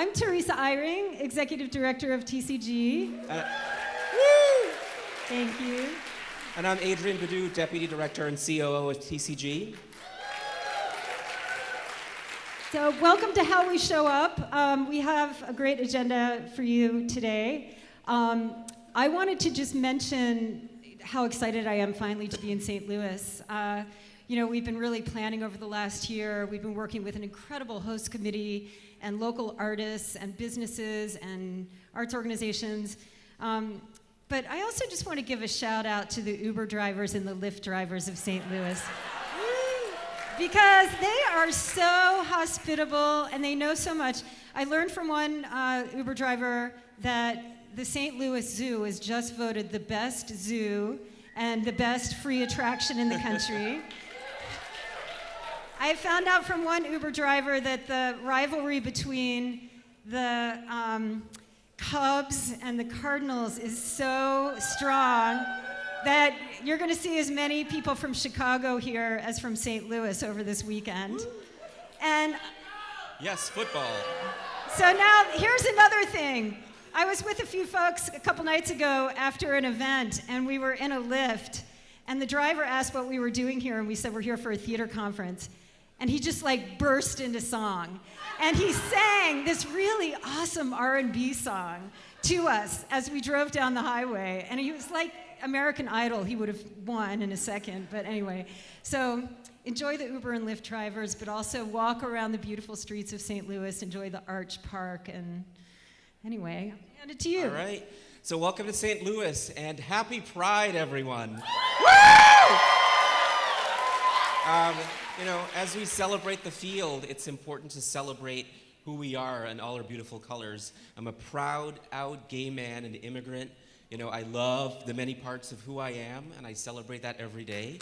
I'm Teresa Eyring, Executive Director of TCG. Uh, Thank you. and I'm Adrian Budhu, Deputy Director and COO of TCG. So, welcome to How We Show Up. Um, we have a great agenda for you today. Um, I wanted to just mention how excited I am finally to be in St. Louis. Uh, you know, we've been really planning over the last year. We've been working with an incredible host committee and local artists and businesses and arts organizations. Um, but I also just want to give a shout out to the Uber drivers and the Lyft drivers of St. Louis because they are so hospitable and they know so much. I learned from one uh, Uber driver that the St. Louis Zoo was just voted the best zoo and the best free attraction in the country. I found out from one Uber driver that the rivalry between the um, Cubs and the Cardinals is so strong that you're going to see as many people from Chicago here as from St. Louis over this weekend. And Yes, football. so now here's another thing. I was with a few folks a couple nights ago after an event, and we were in a Lyft, and the driver asked what we were doing here, and we said we're here for a theater conference. And he just like burst into song, and he sang this really awesome R&B song to us as we drove down the highway, and he was like American Idol. He would have won in a second, but anyway. So enjoy the Uber and Lyft drivers, but also walk around the beautiful streets of St. Louis, enjoy the Arch Park, and anyway, I'll hand it to you. All right. So welcome to St. Louis and happy Pride, everyone. Um, you know, as we celebrate the field, it's important to celebrate who we are and all our beautiful colors. I'm a proud, out gay man and immigrant. You know, I love the many parts of who I am, and I celebrate that every day.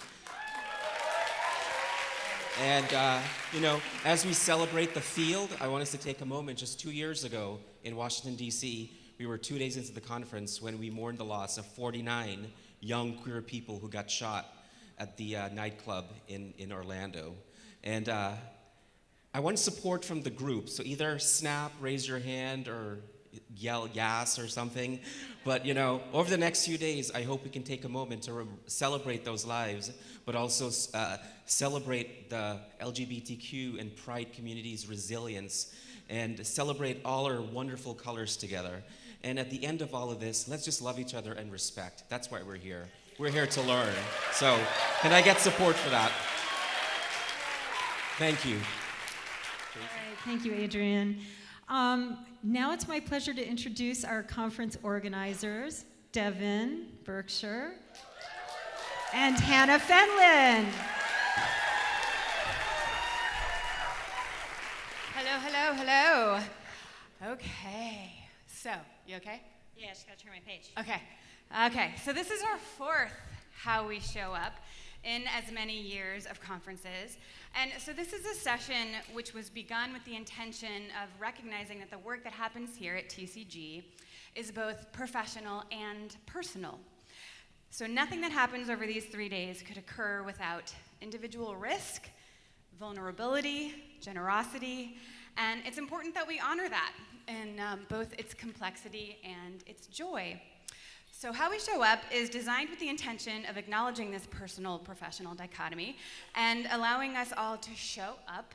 And, uh, you know, as we celebrate the field, I want us to take a moment. Just two years ago in Washington, D.C., we were two days into the conference when we mourned the loss of 49 young queer people who got shot at the uh, nightclub in, in Orlando. And uh, I want support from the group. So either snap, raise your hand, or yell yes or something. But you know, over the next few days, I hope we can take a moment to celebrate those lives, but also uh, celebrate the LGBTQ and Pride community's resilience, and celebrate all our wonderful colors together. And at the end of all of this, let's just love each other and respect. That's why we're here. We're here to learn. So, can I get support for that? Thank you. All right, thank you, Adrian. Um, now it's my pleasure to introduce our conference organizers, Devin Berkshire and Hannah Fenlon. Hello, hello, hello. Okay, so, you okay? Yeah, I just gotta turn my page. Okay, okay, so this is our fourth How We Show Up in as many years of conferences. And so this is a session which was begun with the intention of recognizing that the work that happens here at TCG is both professional and personal. So nothing that happens over these three days could occur without individual risk, vulnerability, generosity, and it's important that we honor that in um, both its complexity and its joy. So, How We Show Up is designed with the intention of acknowledging this personal professional dichotomy and allowing us all to show up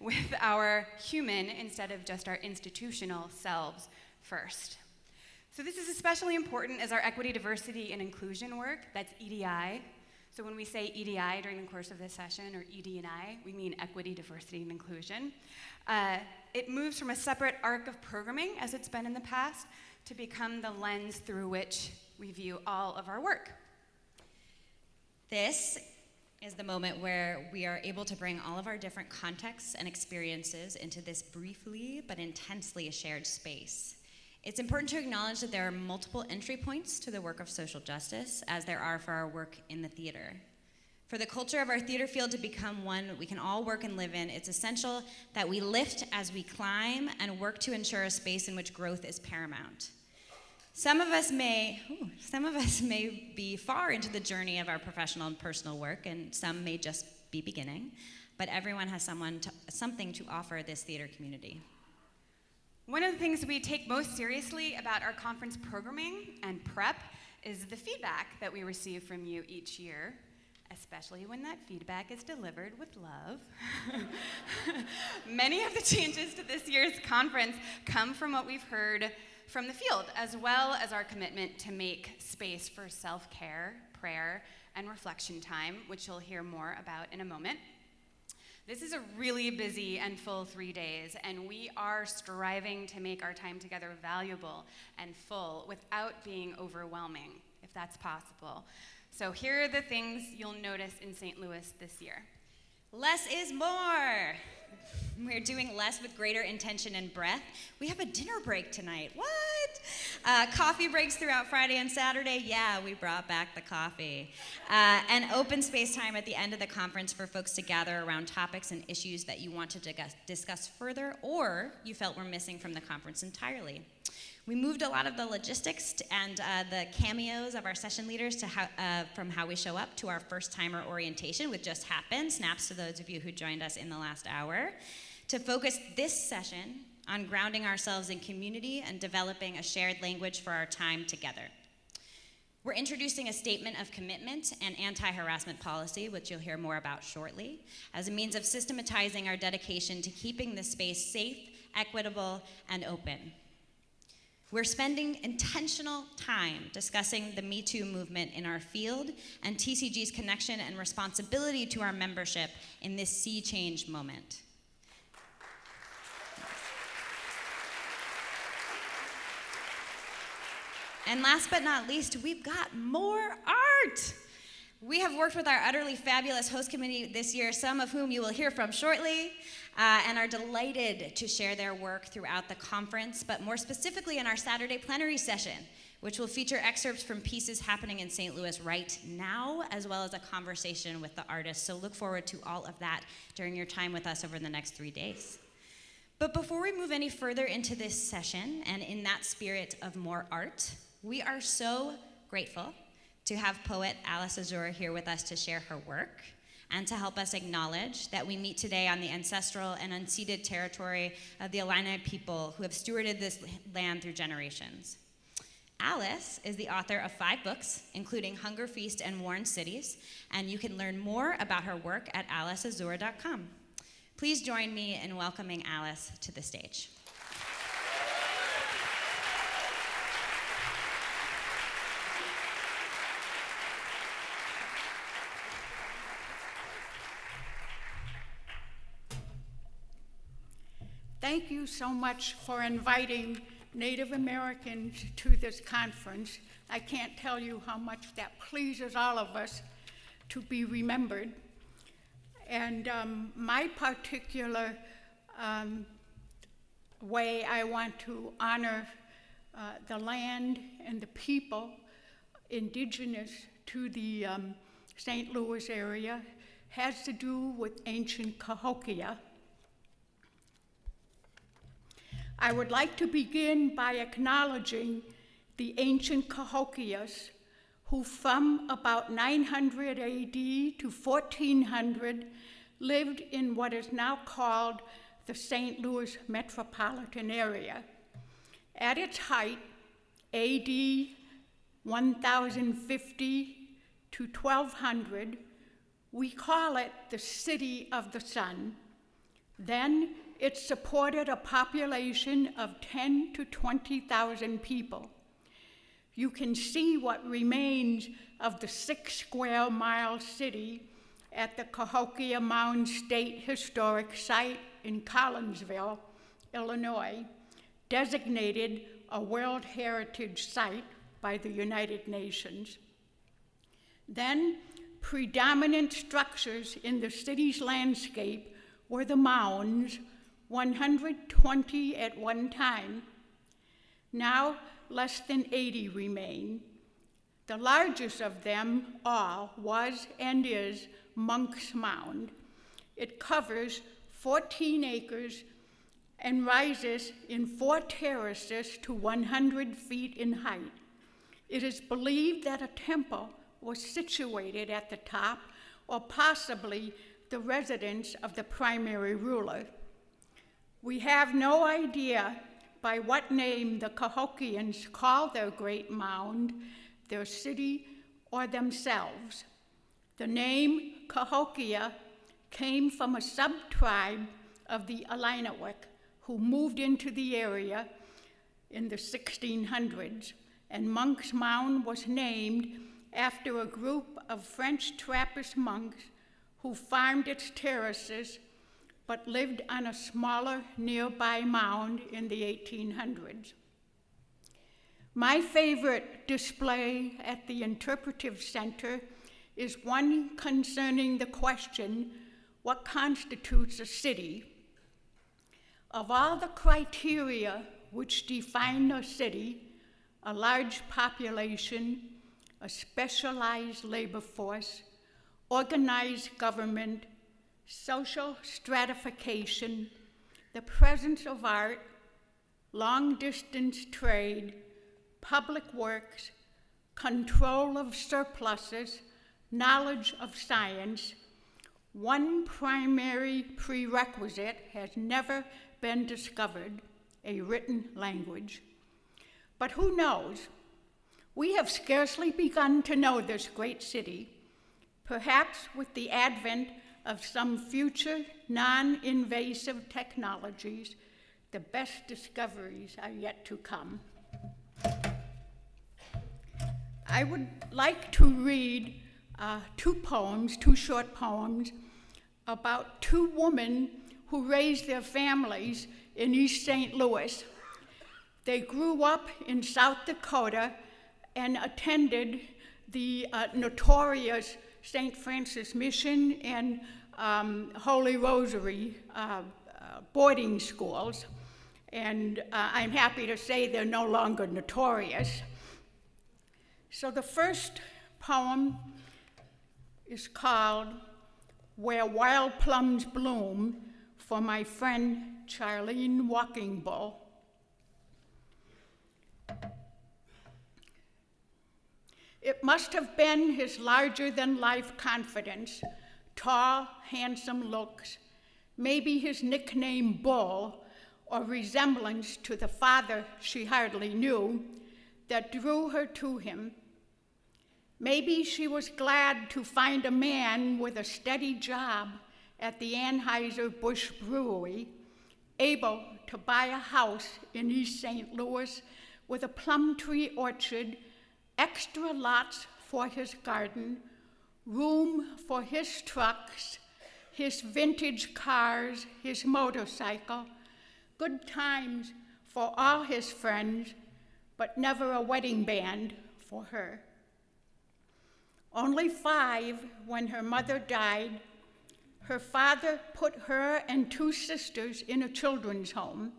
with our human instead of just our institutional selves first. So, this is especially important as our equity, diversity, and inclusion work that's EDI. So, when we say EDI during the course of this session, or ED&I, we mean equity, diversity, and inclusion. Uh, it moves from a separate arc of programming, as it's been in the past, to become the lens through which we view all of our work. This is the moment where we are able to bring all of our different contexts and experiences into this briefly but intensely shared space. It's important to acknowledge that there are multiple entry points to the work of social justice, as there are for our work in the theater. For the culture of our theater field to become one we can all work and live in, it's essential that we lift as we climb and work to ensure a space in which growth is paramount. Some of us may, ooh, some of us may be far into the journey of our professional and personal work, and some may just be beginning. But everyone has someone to, something to offer this theater community. One of the things we take most seriously about our conference programming and prep is the feedback that we receive from you each year, especially when that feedback is delivered with love. Many of the changes to this year's conference come from what we've heard from the field, as well as our commitment to make space for self care, prayer, and reflection time, which you'll hear more about in a moment. This is a really busy and full three days, and we are striving to make our time together valuable and full without being overwhelming, if that's possible. So, here are the things you'll notice in St. Louis this year. Less is more. We're doing less with greater intention and breath. We have a dinner break tonight. What? Uh, coffee breaks throughout Friday and Saturday. Yeah, we brought back the coffee. Uh, and open space time at the end of the conference for folks to gather around topics and issues that you want to discuss, discuss further or you felt were missing from the conference entirely. We moved a lot of the logistics and uh, the cameos of our session leaders to how, uh, from how we show up to our first timer orientation, which just happened. Snaps to those of you who joined us in the last hour. To focus this session on grounding ourselves in community and developing a shared language for our time together. We're introducing a statement of commitment and anti harassment policy, which you'll hear more about shortly, as a means of systematizing our dedication to keeping the space safe, equitable, and open. We're spending intentional time discussing the Me Too movement in our field and TCG's connection and responsibility to our membership in this sea change moment. And last but not least, we've got more art. We have worked with our utterly fabulous host committee this year, some of whom you will hear from shortly, uh, and are delighted to share their work throughout the conference, but more specifically in our Saturday plenary session, which will feature excerpts from pieces happening in St. Louis right now, as well as a conversation with the artists. So look forward to all of that during your time with us over the next three days. But before we move any further into this session, and in that spirit of more art, we are so grateful to have poet Alice Azure here with us to share her work and to help us acknowledge that we meet today on the ancestral and unceded territory of the Illini people who have stewarded this land through generations. Alice is the author of five books, including Hunger Feast and Worn Cities, and you can learn more about her work at aliceazure.com. Please join me in welcoming Alice to the stage. Thank you so much for inviting Native Americans to this conference. I can't tell you how much that pleases all of us to be remembered. And um, my particular um, way I want to honor uh, the land and the people indigenous to the um, St. Louis area has to do with ancient Cahokia I would like to begin by acknowledging the ancient Cahokias who from about 900 AD to 1400 lived in what is now called the St. Louis metropolitan area. At its height, AD 1050 to 1200, we call it the City of the Sun. Then it supported a population of 10 to 20,000 people. You can see what remains of the six square mile city at the Cahokia Mound State Historic Site in Collinsville, Illinois, designated a World Heritage Site by the United Nations. Then, predominant structures in the city's landscape were the mounds 120 at one time. Now, less than 80 remain. The largest of them all was and is Monk's Mound. It covers 14 acres and rises in four terraces to 100 feet in height. It is believed that a temple was situated at the top, or possibly the residence of the primary ruler. We have no idea by what name the Cahokians call their great mound, their city, or themselves. The name Cahokia came from a sub-tribe of the Illiniwek who moved into the area in the 1600s, and Monk's Mound was named after a group of French Trappist monks who farmed its terraces but lived on a smaller nearby mound in the 1800s. My favorite display at the Interpretive Center is one concerning the question what constitutes a city? Of all the criteria which define a city, a large population, a specialized labor force, organized government, social stratification, the presence of art, long distance trade, public works, control of surpluses, knowledge of science, one primary prerequisite has never been discovered a written language. But who knows? We have scarcely begun to know this great city. Perhaps with the advent of some future non invasive technologies, the best discoveries are yet to come. I would like to read uh, two poems, two short poems, about two women who raised their families in East St. Louis. They grew up in South Dakota and attended the uh, notorious St. Francis Mission and um, Holy Rosary uh, uh, boarding schools. And uh, I'm happy to say they're no longer notorious. So the first poem is called Where Wild Plums Bloom for my friend Charlene Walking Bull. It must have been his larger than life confidence, tall, handsome looks, maybe his nickname Bull, or resemblance to the father she hardly knew, that drew her to him. Maybe she was glad to find a man with a steady job at the Anheuser-Busch Brewery, able to buy a house in East St. Louis with a plum tree orchard extra lots for his garden, room for his trucks, his vintage cars, his motorcycle, good times for all his friends, but never a wedding band for her. Only five when her mother died, her father put her and two sisters in a children's home.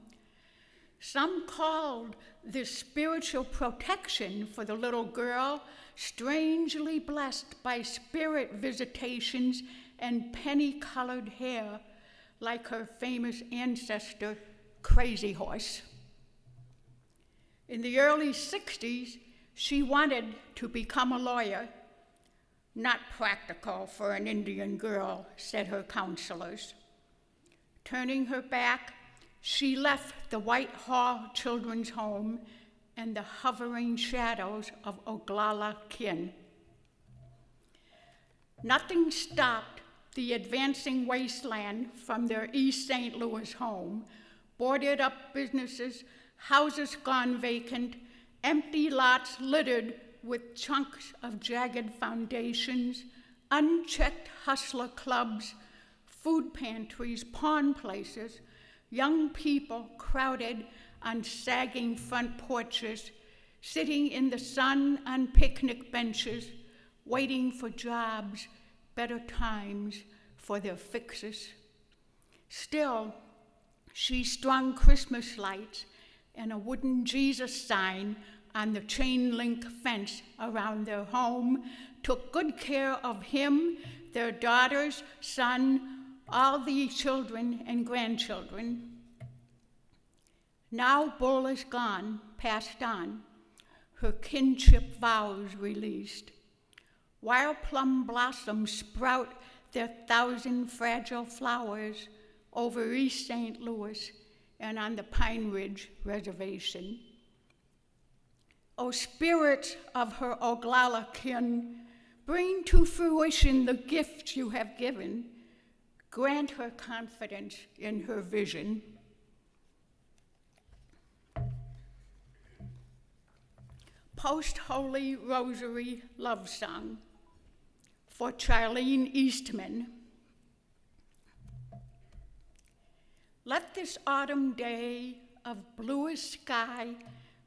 Some called this spiritual protection for the little girl strangely blessed by spirit visitations and penny colored hair, like her famous ancestor, Crazy Horse. In the early 60s, she wanted to become a lawyer. Not practical for an Indian girl, said her counselors. Turning her back, she left the Whitehall Children's Home and the hovering shadows of Oglala kin. Nothing stopped the advancing wasteland from their East St. Louis home, boarded up businesses, houses gone vacant, empty lots littered with chunks of jagged foundations, unchecked hustler clubs, food pantries, pawn places, young people crowded on sagging front porches, sitting in the sun on picnic benches, waiting for jobs, better times for their fixes. Still, she strung Christmas lights and a wooden Jesus sign on the chain link fence around their home, took good care of him, their daughters, son, all the children and grandchildren. Now Bull is gone, passed on, her kinship vows released. Wild plum blossoms sprout their thousand fragile flowers over East St. Louis, and on the Pine Ridge Reservation. O spirits of her Oglala kin, bring to fruition the gifts you have given. Grant her confidence in her vision. Post Holy Rosary Love Song for Charlene Eastman. Let this autumn day of bluest sky,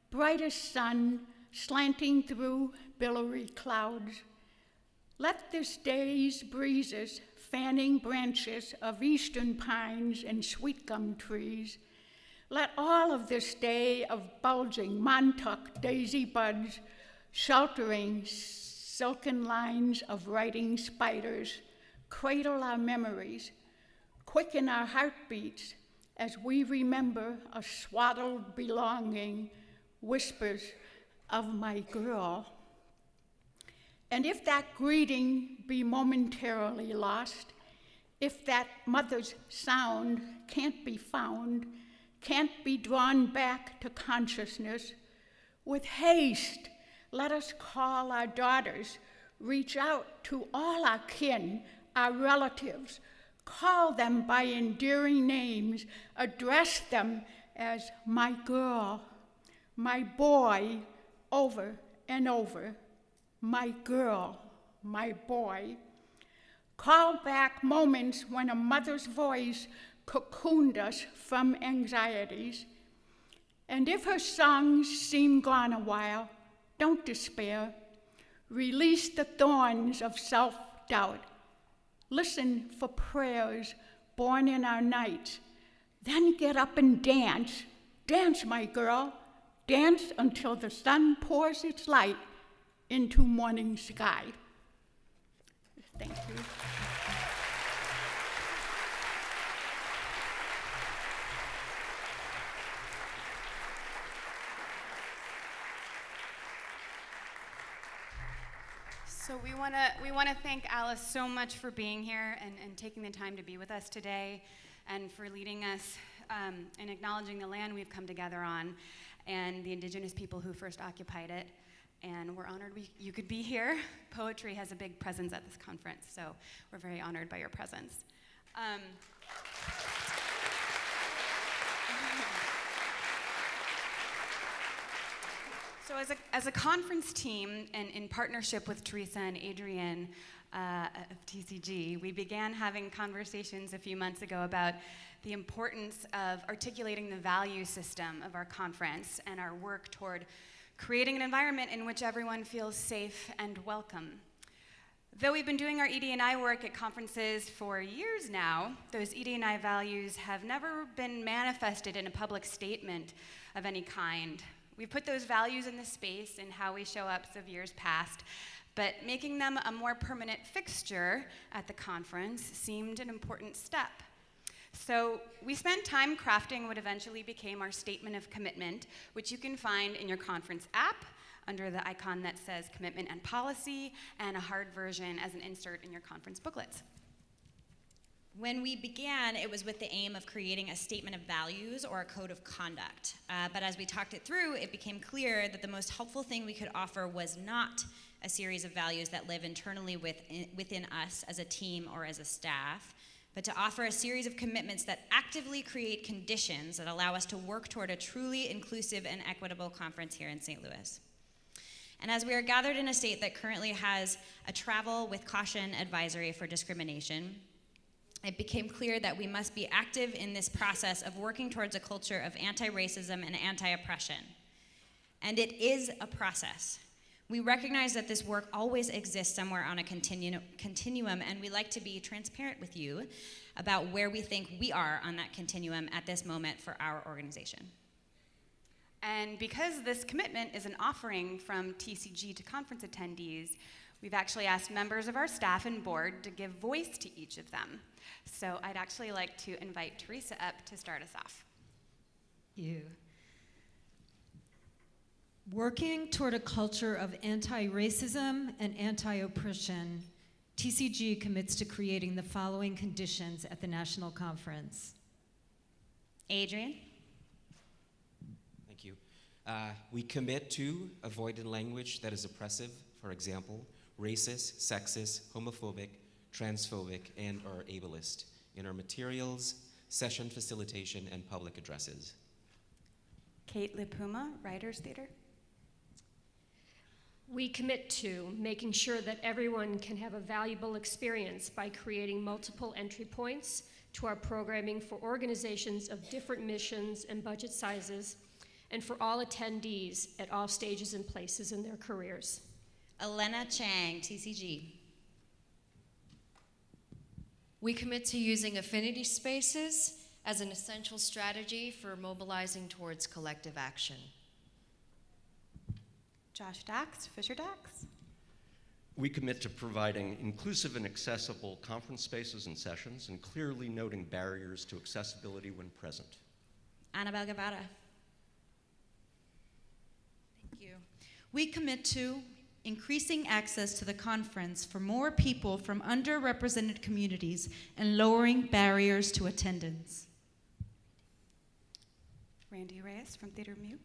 brightest sun slanting through billowy clouds, let this day's breezes fanning branches of eastern pines and sweet gum trees, let all of this day of bulging Montauk daisy buds, sheltering silken lines of writing spiders, cradle our memories, quicken our heartbeats as we remember a swaddled belonging, whispers of my girl. And if that greeting be momentarily lost, if that mother's sound can't be found, can't be drawn back to consciousness, with haste, let us call our daughters, reach out to all our kin, our relatives, call them by endearing names, address them as my girl, my boy, over and over, my girl, my boy. Call back moments when a mother's voice cocooned us from anxieties. And if her songs seem gone a while, don't despair. Release the thorns of self doubt. Listen for prayers born in our nights. Then get up and dance. Dance, my girl. Dance until the sun pours its light into morning sky. Thank you. So we want to we want to thank Alice so much for being here and, and taking the time to be with us today, and for leading us um, in acknowledging the land we've come together on, and the Indigenous people who first occupied it. And we're honored we, you could be here. Poetry has a big presence at this conference, so we're very honored by your presence. Um, So, as a, as a conference team, and in partnership with Teresa and Adrian uh, of TCG, we began having conversations a few months ago about the importance of articulating the value system of our conference and our work toward creating an environment in which everyone feels safe and welcome. Though we've been doing our ED&I work at conferences for years now, those ED&I values have never been manifested in a public statement of any kind We've put those values in the space in how we show up of years past, but making them a more permanent fixture at the conference seemed an important step. So we spent time crafting what eventually became our statement of commitment, which you can find in your conference app under the icon that says commitment and policy, and a hard version as an insert in your conference booklets. When we began, it was with the aim of creating a statement of values or a code of conduct. Uh, but as we talked it through, it became clear that the most helpful thing we could offer was not a series of values that live internally within, within us as a team or as a staff, but to offer a series of commitments that actively create conditions that allow us to work toward a truly inclusive and equitable conference here in St. Louis. And as we are gathered in a state that currently has a travel with caution advisory for discrimination, it became clear that we must be active in this process of working towards a culture of anti racism and anti oppression. And it is a process. We recognize that this work always exists somewhere on a continu- continuum, and we like to be transparent with you about where we think we are on that continuum at this moment for our organization. And because this commitment is an offering from TCG to conference attendees, we've actually asked members of our staff and board to give voice to each of them. So I'd actually like to invite Teresa up to start us off. You. Working toward a culture of anti racism and anti oppression, TCG commits to creating the following conditions at the National Conference Adrian? Thank you. Uh, we commit to avoiding language that is oppressive, for example, racist, sexist, homophobic, transphobic, and or ableist in our materials, session facilitation, and public addresses. Kate Lipuma, Writers Theater. We commit to making sure that everyone can have a valuable experience by creating multiple entry points to our programming for organizations of different missions and budget sizes, and for all attendees at all stages and places in their careers. Elena Chang, TCG. We commit to using affinity spaces as an essential strategy for mobilizing towards collective action. Josh Dachs, Fisher Dachs. We commit to providing inclusive and accessible conference spaces and sessions and clearly noting barriers to accessibility when present. Annabelle Guevara. Thank you. We commit to increasing access to the conference for more people from underrepresented communities and lowering barriers to attendance. Randy Reyes from Theater Mu.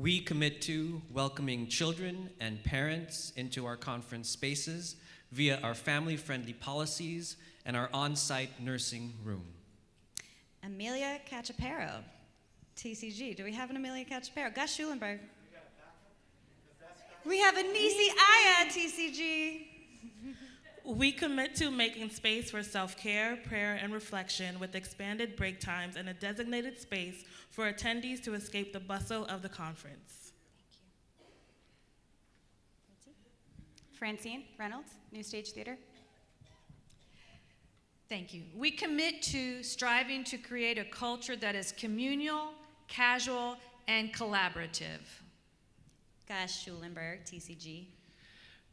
We commit to welcoming children and parents into our conference spaces via our family friendly policies and our on site nursing room. Amelia Cachapero, TCG. Do we have an Amelia Cachapero? Gus Schulenburg. We have a Nisi Aya, TCG. We commit to making space for self care, prayer, and reflection with expanded break times and a designated space for attendees to escape the bustle of the conference. Thank you. Francine Reynolds, New Stage Theater. Thank you. We commit to striving to create a culture that is communal, casual, and collaborative. Gus Schulenburg, TCG.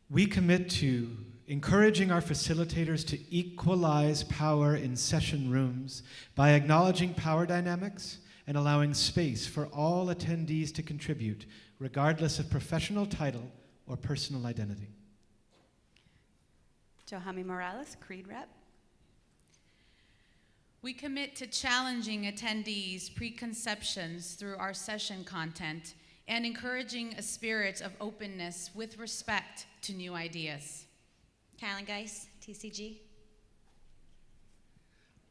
We commit to encouraging our facilitators to equalize power in session rooms by acknowledging power dynamics and allowing space for all attendees to contribute, regardless of professional title or personal identity. Johami Morales, Creed Rep. We commit to challenging attendees' preconceptions through our session content and encouraging a spirit of openness with respect to new ideas. Carolyn Geis, TCG.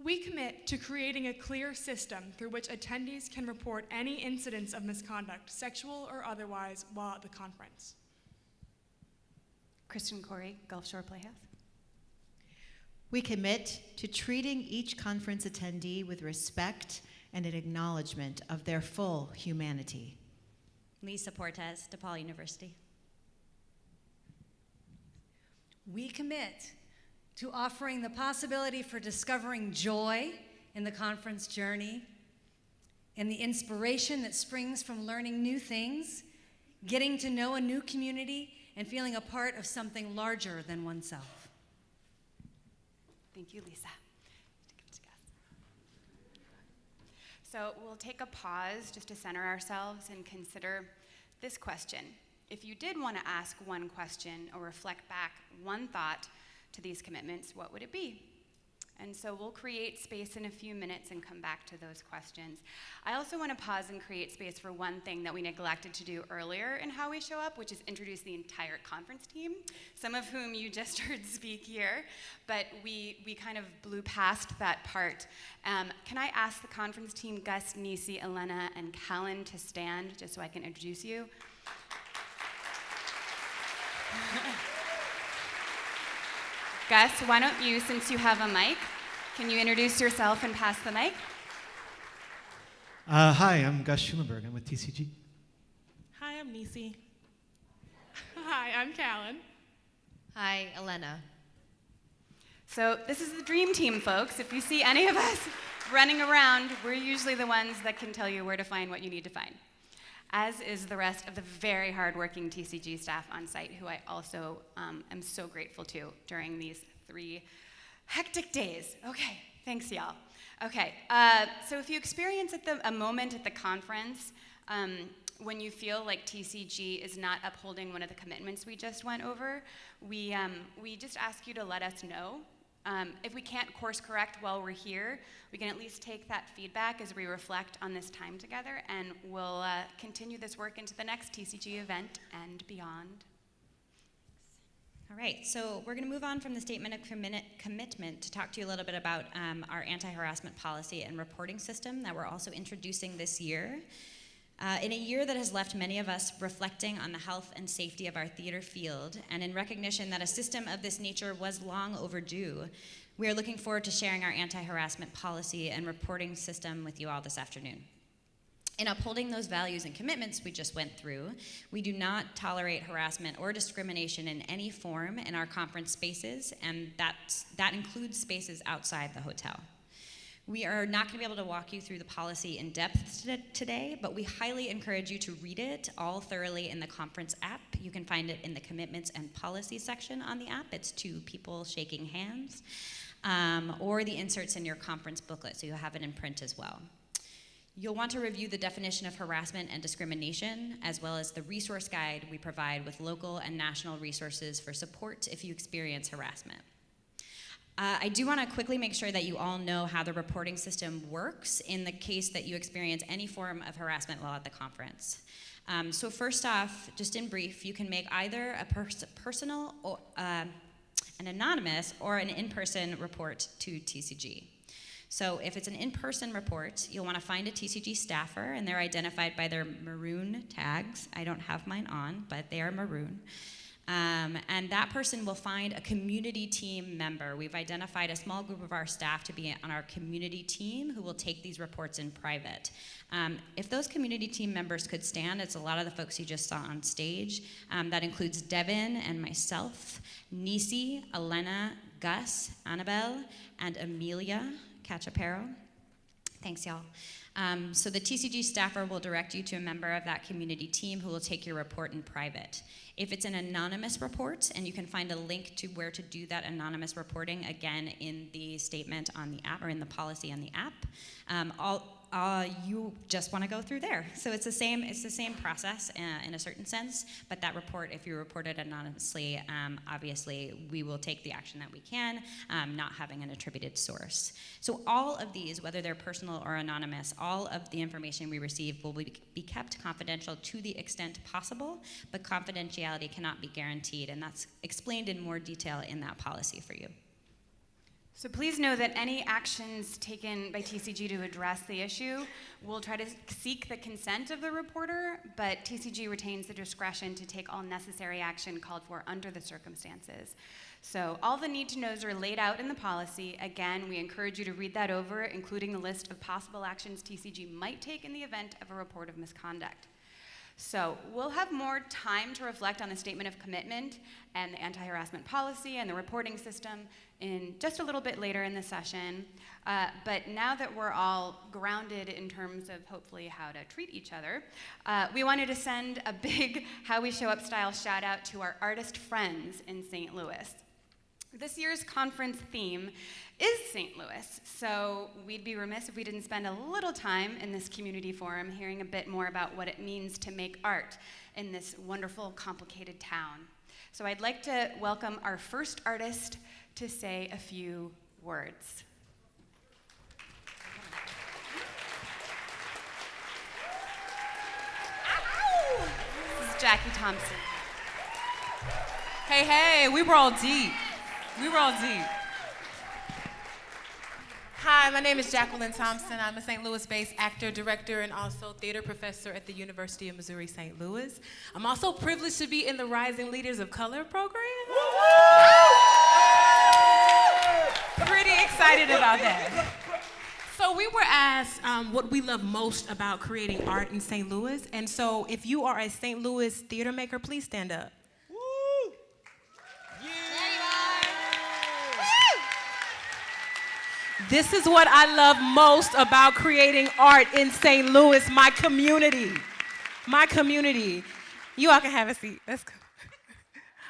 We commit to creating a clear system through which attendees can report any incidents of misconduct, sexual or otherwise, while at the conference. Kristen Corey, Gulf Shore Playhouse. We commit to treating each conference attendee with respect and an acknowledgement of their full humanity. Lisa Portes, DePaul University. We commit to offering the possibility for discovering joy in the conference journey and the inspiration that springs from learning new things, getting to know a new community, and feeling a part of something larger than oneself. Thank you, Lisa. So we'll take a pause just to center ourselves and consider this question. If you did want to ask one question or reflect back one thought to these commitments, what would it be? And so we'll create space in a few minutes and come back to those questions. I also want to pause and create space for one thing that we neglected to do earlier in how we show up, which is introduce the entire conference team, some of whom you just heard speak here, but we, we kind of blew past that part. Um, can I ask the conference team, Gus, Nisi, Elena, and Callan to stand just so I can introduce you? Gus, why don't you, since you have a mic, can you introduce yourself and pass the mic? Uh, hi, I'm Gus Schulenburg. I'm with TCG. Hi, I'm Nisi. Hi, I'm Callan. Hi, Elena. So this is the dream team, folks. If you see any of us running around, we're usually the ones that can tell you where to find what you need to find as is the rest of the very hardworking TCG staff on site, who I also um, am so grateful to during these three hectic days. Okay, thanks, y'all. Okay, uh, so if you experience at the, a moment at the conference um, when you feel like TCG is not upholding one of the commitments we just went over, we, um, we just ask you to let us know Um, if we can't course correct while we're here, we can at least take that feedback as we reflect on this time together, and we'll uh, continue this work into the next TCG event and beyond. All right, so we're going to move on from the statement of commi- commitment to talk to you a little bit about um, our anti harassment policy and reporting system that we're also introducing this year. Uh, in a year that has left many of us reflecting on the health and safety of our theater field, and in recognition that a system of this nature was long overdue, we are looking forward to sharing our anti harassment policy and reporting system with you all this afternoon. In upholding those values and commitments we just went through, we do not tolerate harassment or discrimination in any form in our conference spaces, and that includes spaces outside the hotel. We are not going to be able to walk you through the policy in depth today, but we highly encourage you to read it all thoroughly in the conference app. You can find it in the commitments and policy section on the app. It's two people shaking hands, um, or the inserts in your conference booklet, so you'll have it in print as well. You'll want to review the definition of harassment and discrimination, as well as the resource guide we provide with local and national resources for support if you experience harassment. Uh, I do want to quickly make sure that you all know how the reporting system works in the case that you experience any form of harassment while at the conference. Um, so first off, just in brief, you can make either a pers personal, or, uh, an anonymous, or an in-person report to TCG. So if it's an in-person report, you'll want to find a TCG staffer, and they're identified by their maroon tags. I don't have mine on, but they are maroon. Um, and that person will find a community team member. We've identified a small group of our staff to be on our community team who will take these reports in private. Um, if those community team members could stand, it's a lot of the folks you just saw on stage. Um, that includes Devin and myself, Nisi, Elena, Gus, Annabelle, and Amelia Cachapero. Thanks, y'all. Um, so the TCG staffer will direct you to a member of that community team who will take your report in private. If it's an anonymous report, and you can find a link to where to do that anonymous reporting, again, in the statement on the app or in the policy on the app, um, all, uh, you just want to go through there. So it's the same. It's the same process uh, in a certain sense. But that report, if you report it anonymously, um, obviously we will take the action that we can, um, not having an attributed source. So all of these, whether they're personal or anonymous, all of the information we receive will be, be kept confidential to the extent possible. But confidentiality cannot be guaranteed, and that's explained in more detail in that policy for you. So please know that any actions taken by TCG to address the issue will try to seek the consent of the reporter, but TCG retains the discretion to take all necessary action called for under the circumstances. So all the need to knows are laid out in the policy. Again, we encourage you to read that over, including the list of possible actions TCG might take in the event of a report of misconduct. So we'll have more time to reflect on the statement of commitment and the anti-harassment policy and the reporting system in just a little bit later in the session. Uh, but now that we're all grounded in terms of hopefully how to treat each other, uh, we wanted to send a big How We Show Up style shout out to our artist friends in St. Louis. This year's conference theme is St. Louis, so we'd be remiss if we didn't spend a little time in this community forum hearing a bit more about what it means to make art in this wonderful, complicated town. So I'd like to welcome our first artist to say a few words. This is Jackie Thompson. Hey, hey, we were all deep. We were all deep. Hi, my name is Jacqueline Thompson. I'm a St. Louis-based actor, director, and also theater professor at the University of Missouri St. Louis. I'm also privileged to be in the Rising Leaders of Color program. Pretty excited about that. So we were asked um, what we love most about creating art in St. Louis, and so if you are a St. Louis theater maker, please stand up. This is what I love most about creating art in St. Louis, my community. My community. You all can have a seat. Let's go.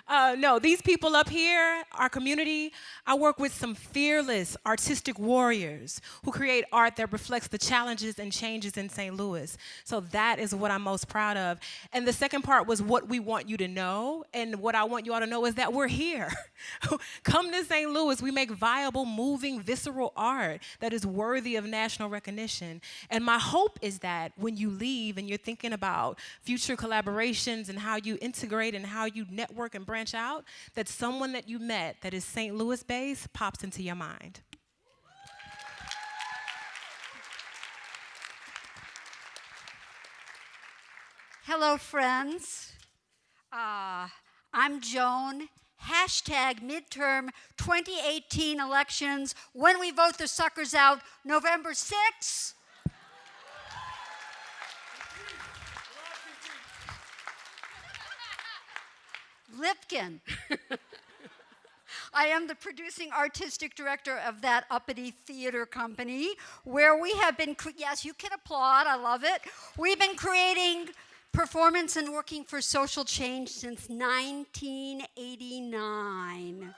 Uh, no, these people up here, our community, I work with some fearless artistic warriors who create art that reflects the challenges and changes in St. Louis. So that is what I'm most proud of. And the second part was what we want you to know. And what I want you all to know is that we're here. Come to St. Louis. We make viable, moving, visceral art that is worthy of national recognition. And my hope is that when you leave and you're thinking about future collaborations and how you integrate and how you network and branch out, that someone that you met that is St. Louis based pops into your mind. Hello, friends. Uh, I'm Joan. Hashtag midterm 2018 elections. When we vote the suckers out, November 6th. Lipkin. I am the producing artistic director of that uppity theater company where we have been, yes, you can applaud, I love it. We've been creating performance and working for social change since 1989.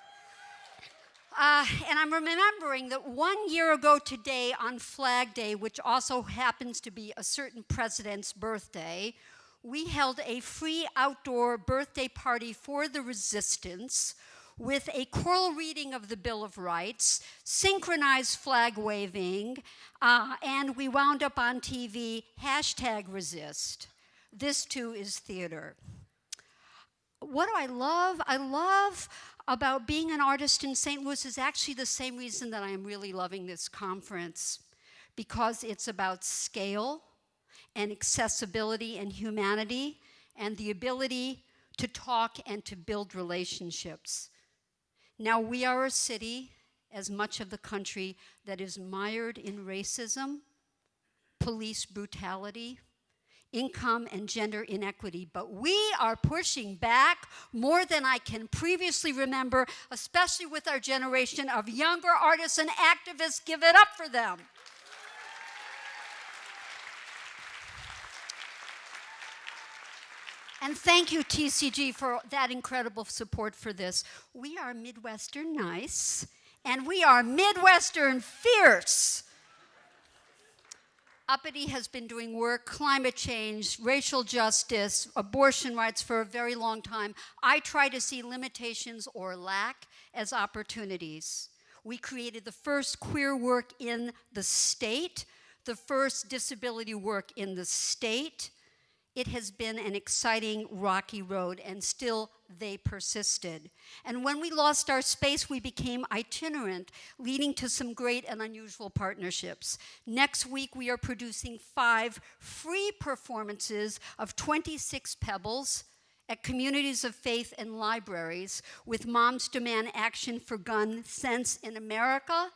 Uh, and I'm remembering that one year ago today on Flag Day, which also happens to be a certain president's birthday, we held a free outdoor birthday party for the resistance with a choral reading of the Bill of Rights, synchronized flag waving, uh, and we wound up on TV, hashtag resist. This too is theater. What do I love? I love about being an artist in St. Louis is actually the same reason that I am really loving this conference, because it's about scale and accessibility and humanity and the ability to talk and to build relationships. Now, we are a city, as much of the country, that is mired in racism, police brutality, income and gender inequity, but we are pushing back more than I can previously remember, especially with our generation of younger artists and activists. Give it up for them. And thank you, TCG, for that incredible support for this. We are Midwestern nice, and we are Midwestern fierce. Uppity has been doing work, climate change, racial justice, abortion rights for a very long time. I try to see limitations or lack as opportunities. We created the first queer work in the state, the first disability work in the state, it has been an exciting, rocky road, and still they persisted. And when we lost our space, we became itinerant, leading to some great and unusual partnerships. Next week, we are producing five free performances of 26 Pebbles at communities of faith and libraries with Moms Demand Action for Gun Sense in America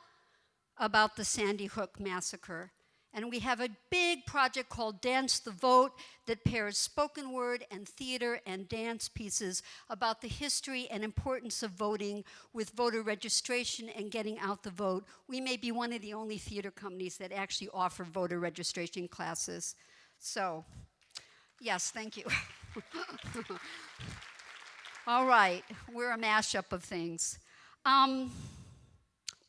about the Sandy Hook Massacre. And we have a big project called Dance the Vote that pairs spoken word and theater and dance pieces about the history and importance of voting with voter registration and getting out the vote. We may be one of the only theater companies that actually offer voter registration classes. So, yes, thank you. All right, we're a mashup of things. Um,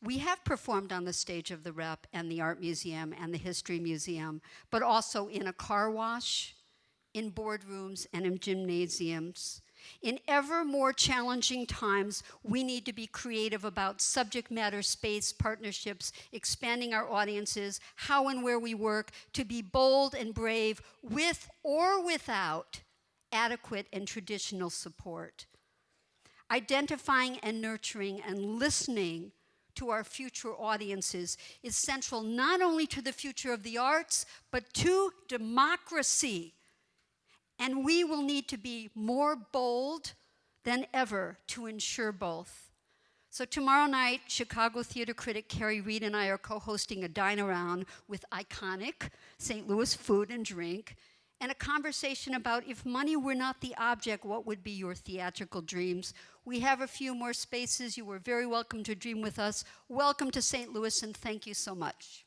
we have performed on the stage of the Rep and the Art Museum and the History Museum, but also in a car wash, in boardrooms, and in gymnasiums. In ever more challenging times, we need to be creative about subject matter space partnerships, expanding our audiences, how and where we work, to be bold and brave with or without adequate and traditional support. Identifying and nurturing and listening to our future audiences is central not only to the future of the arts, but to democracy. And we will need to be more bold than ever to ensure both. So tomorrow night, Chicago theater critic Kerry Reid and I are co-hosting a dine around with iconic St. Louis food and drink and a conversation about if money were not the object, what would be your theatrical dreams? We have a few more spaces. You are very welcome to dream with us. Welcome to St. Louis, and thank you so much.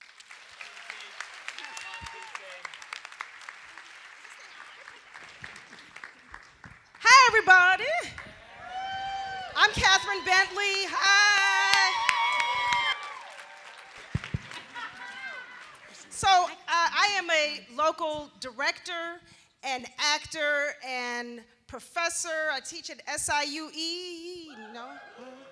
Hi, everybody. I'm Catherine Bentley. Hi. So uh, I am a local director and actor and professor. I teach at SIUE. No,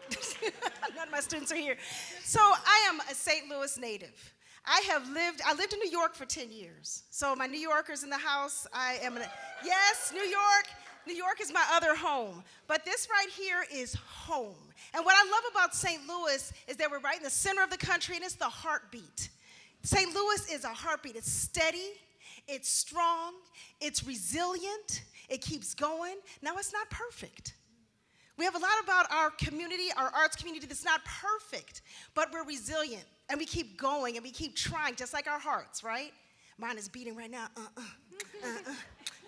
none of my students are here. So I am a St. Louis native. I have lived, I lived in New York for 10 years. So my New Yorkers in the house, I am, an, yes, New York, New York is my other home. But this right here is home. And what I love about St. Louis is that we're right in the center of the country and it's the heartbeat. St. Louis is a heartbeat. It's steady, it's strong, it's resilient, it keeps going. Now, it's not perfect. We have a lot about our community, our arts community, that's not perfect, but we're resilient and we keep going and we keep trying, just like our hearts, right? Mine is beating right now. Uh, uh,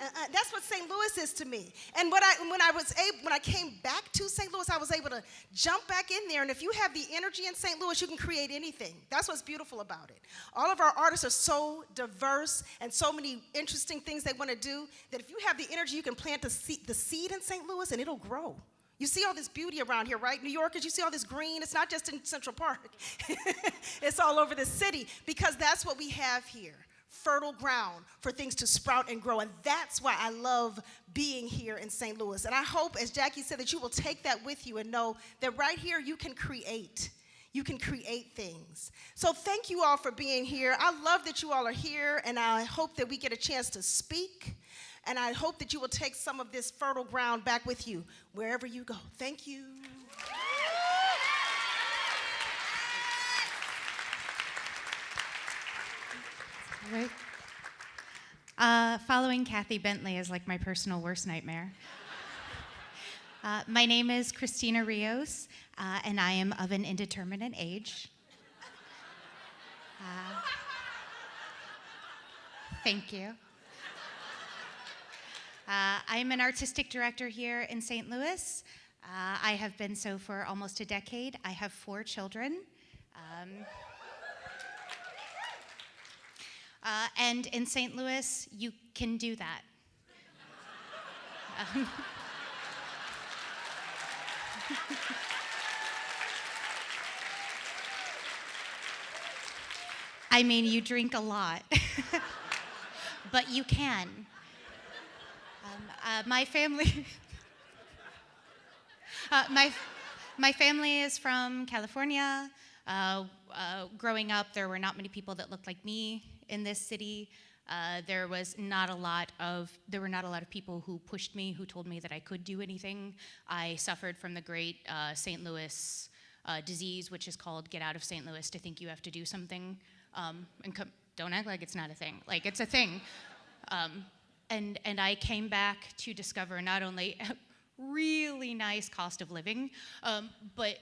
uh, uh. That's what St. Louis is to me. And what I, when I was able, when I came back to St. Louis, I was able to jump back in there. And if you have the energy in St. Louis, you can create anything. That's what's beautiful about it. All of our artists are so diverse and so many interesting things they want to do that if you have the energy, you can plant the seed, the seed in St. Louis and it'll grow. You see all this beauty around here, right? New Yorkers, you see all this green. It's not just in Central Park, it's all over the city because that's what we have here fertile ground for things to sprout and grow. And that's why I love being here in St. Louis. And I hope, as Jackie said, that you will take that with you and know that right here you can create. You can create things. So thank you all for being here. I love that you all are here, and I hope that we get a chance to speak. And I hope that you will take some of this fertile ground back with you wherever you go. Thank you. Right. Uh, following Kathy Bentley is like my personal worst nightmare. Uh, my name is Christina Rios, uh, and I am of an indeterminate age. Uh, thank you. Uh, I am an artistic director here in St. Louis. Uh, I have been so for almost a decade. I have four children. Um, uh, and in St. Louis, you can do that. Um, I mean, you drink a lot, but you can. Um, uh, my family, uh, my, my family is from California. Uh, uh, growing up, there were not many people that looked like me in this city. Uh, there was not a lot of there were not a lot of people who pushed me, who told me that I could do anything. I suffered from the great uh, St. Louis uh, disease, which is called "get out of St. Louis" to think you have to do something. Um, and don't act like it's not a thing. Like it's a thing. Um, and and I came back to discover not only a really nice cost of living, um, but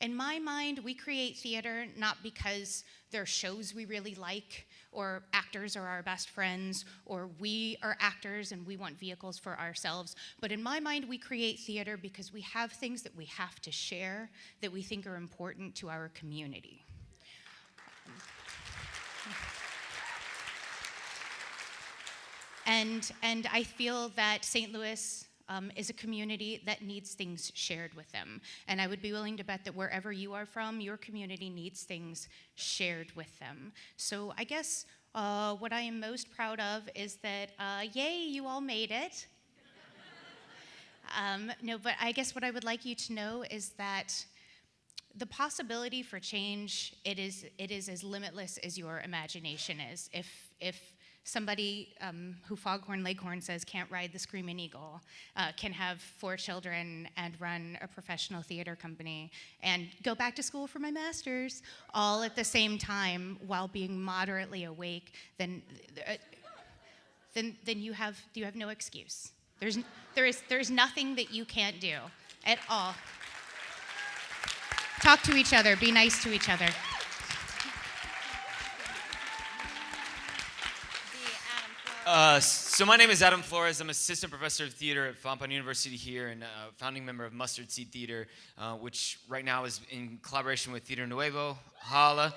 in my mind, we create theater not because there are shows we really like, or actors are our best friends, or we are actors and we want vehicles for ourselves. But in my mind, we create theater because we have things that we have to share that we think are important to our community. And, and I feel that St. Louis um, is a community that needs things shared with them. And I would be willing to bet that wherever you are from, your community needs things shared with them. So I guess uh, what I am most proud of is that, uh, yay, you all made it. um, no, but I guess what I would like you to know is that the possibility for change, it is, it is as limitless as your imagination is. If, if somebody um, who Foghorn Leghorn says can't ride the Screaming Eagle, uh, can have four children and run a professional theater company and go back to school for my master's all at the same time while being moderately awake, then, uh, then, then you, have, you have no excuse. There's, there, is, there's nothing that you can't do at all. Talk to each other, be nice to each other. Uh, so my name is Adam Flores. I'm assistant professor of theater at Fontbonne University here and a founding member of Mustard Seed Theater, uh, which right now is in collaboration with Theater Nuevo. Holla.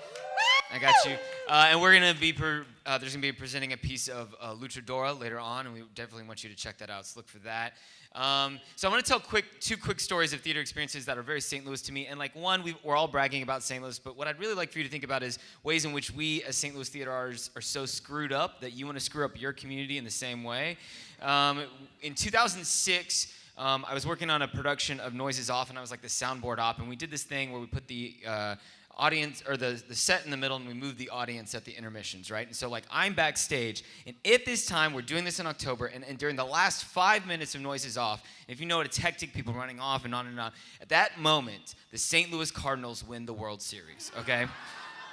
I got you. Uh, and we're gonna be per, uh, there's gonna be presenting a piece of uh, Luchadora later on, and we definitely want you to check that out. So look for that. Um, so I want to tell quick two quick stories of theater experiences that are very St. Louis to me. And like one, we are all bragging about St. Louis, but what I'd really like for you to think about is ways in which we as St. Louis theater artists are so screwed up that you want to screw up your community in the same way. Um, in 2006. Um, I was working on a production of Noises Off, and I was like the soundboard op, and we did this thing where we put the uh, audience or the, the set in the middle and we move the audience at the intermissions, right? And so like I'm backstage and at this time, we're doing this in October and, and during the last five minutes of noises off, if you know it, it's hectic, people running off and on and on. At that moment, the St. Louis Cardinals win the World Series, okay?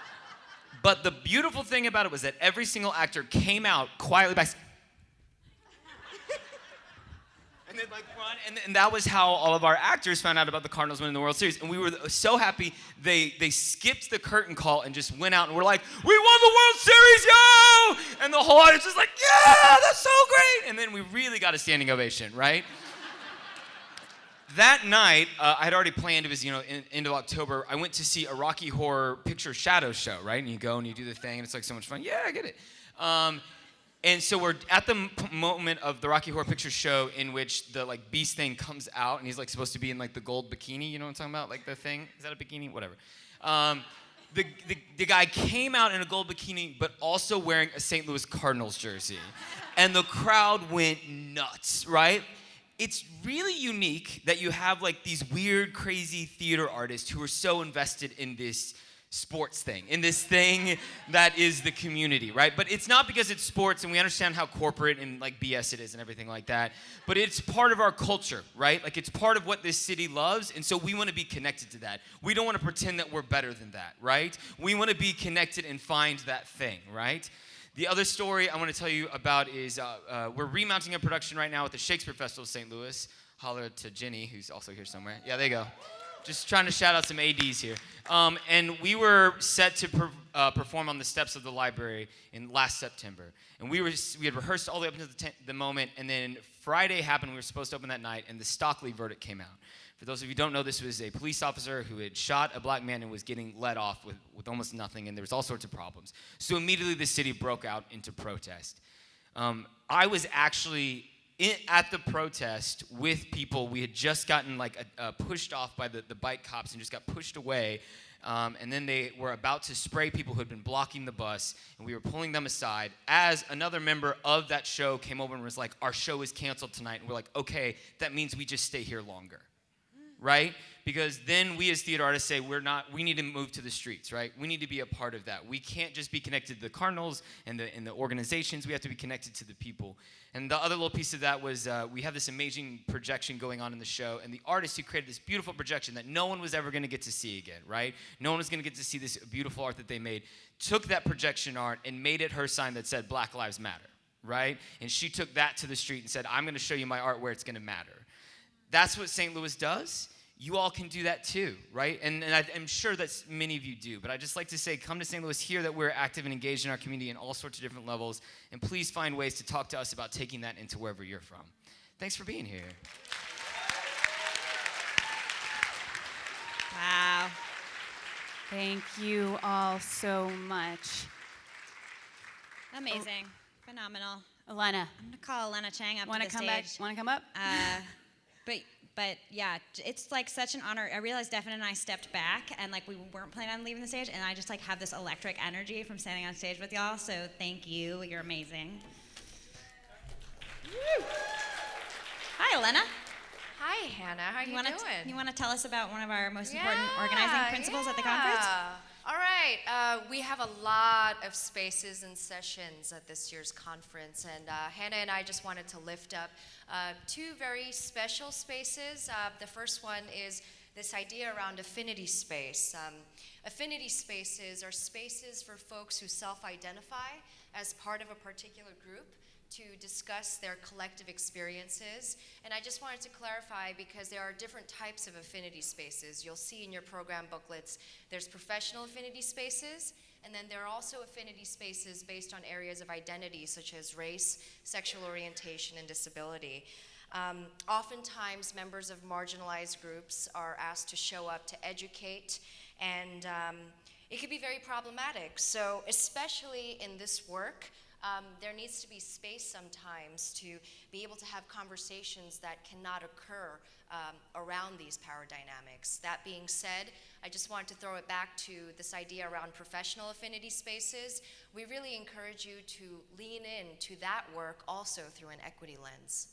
but the beautiful thing about it was that every single actor came out quietly back and like run, and, and that was how all of our actors found out about the Cardinals winning the World Series. And we were so happy they they skipped the curtain call and just went out and we're like, "We won the World Series, yo!" And the whole audience was like, "Yeah, that's so great!" And then we really got a standing ovation, right? that night, uh, I had already planned. It was you know in, end of October. I went to see a Rocky Horror Picture Shadow Show, right? And you go and you do the thing, and it's like so much fun. Yeah, I get it. Um, and so we're at the moment of the Rocky Horror Picture Show in which the like beast thing comes out and he's like supposed to be in like the gold bikini. You know what I'm talking about? Like the thing. Is that a bikini? Whatever. Um, the, the, the guy came out in a gold bikini, but also wearing a St. Louis Cardinals jersey. And the crowd went nuts, right? It's really unique that you have like these weird, crazy theater artists who are so invested in this sports thing, in this thing that is the community, right? But it's not because it's sports and we understand how corporate and like BS it is and everything like that, but it's part of our culture, right? Like it's part of what this city loves, and so we want to be connected to that. We don't want to pretend that we're better than that, right? We want to be connected and find that thing, right? The other story I want to tell you about is uh, uh, we're remounting a production right now at the Shakespeare Festival of St. Louis. Holler to Jenny, who's also here somewhere. Yeah, there you go. Just trying to shout out some ADs here. Um, and we were set to per, uh, perform on the steps of the library in last September. And we, were, we had rehearsed all the way up until the, the moment, and then Friday happened. We were supposed to open that night, and the Stockley verdict came out. For those of you who don't know, this was a police officer who had shot a black man and was getting let off with, with almost nothing, and there was all sorts of problems. So immediately the city broke out into protest. Um, I was actually in, at the protest with people. We had just gotten like a, a pushed off by the, the bike cops and just got pushed away. Um, and then they were about to spray people who had been blocking the bus, and we were pulling them aside. As another member of that show came over and was like, Our show is canceled tonight. And we're like, Okay, that means we just stay here longer right? Because then we as theater artists say we're not, we need to move to the streets, right? We need to be a part of that. We can't just be connected to the Cardinals and the, and the organizations, we have to be connected to the people. And the other little piece of that was uh, we have this amazing projection going on in the show, and the artist who created this beautiful projection that no one was ever gonna get to see again, right? No one was gonna get to see this beautiful art that they made, took that projection art and made it her sign that said Black Lives Matter, right? And she took that to the street and said, I'm gonna show you my art where it's gonna matter. That's what St. Louis does. You all can do that too, right? And, and I, am sure that many of you do. But I just like to say, come to St. Louis, hear that we're active and engaged in our community in all sorts of different levels, and please find ways to talk to us about taking that into wherever you're from. Thanks for being here. Wow. Thank you all so much. Amazing. Phenomenal. Elena. I'm going to call Elena Chang up Wanna to the come stage. back? Wanna come up? Uh, but but yeah, it's like such an honor. I realized Devin and I stepped back and like we weren't planning on leaving the stage, and I just like have this electric energy from standing on stage with y'all. So thank you. You're amazing. Hi, Elena. Hi, Hannah. How you you wanna doing? you want to tell us about one of our most important organizing principles at the conference? All right. Uh, we have a lot of spaces and sessions at this year's conference, and uh, Hannah and I just wanted to lift up uh, two very special spaces. Uh, the first one is this idea around affinity space. Um, affinity spaces are spaces for folks who self identify as part of a particular group to discuss their collective experiences. And I just wanted to clarify because there are different types of affinity spaces. You'll see in your program booklets there's professional affinity spaces, and then there are also affinity spaces based on areas of identity such as race, sexual orientation, and disability. Um, oftentimes, members of marginalized groups are asked to show up to educate and um, it could be very problematic. So, especially in this work, um, there needs to be space sometimes to be able to have conversations that cannot occur um, around these power dynamics. That being said, I just want to throw it back to this idea around professional affinity spaces. We really encourage you to lean in to that work also through an equity lens.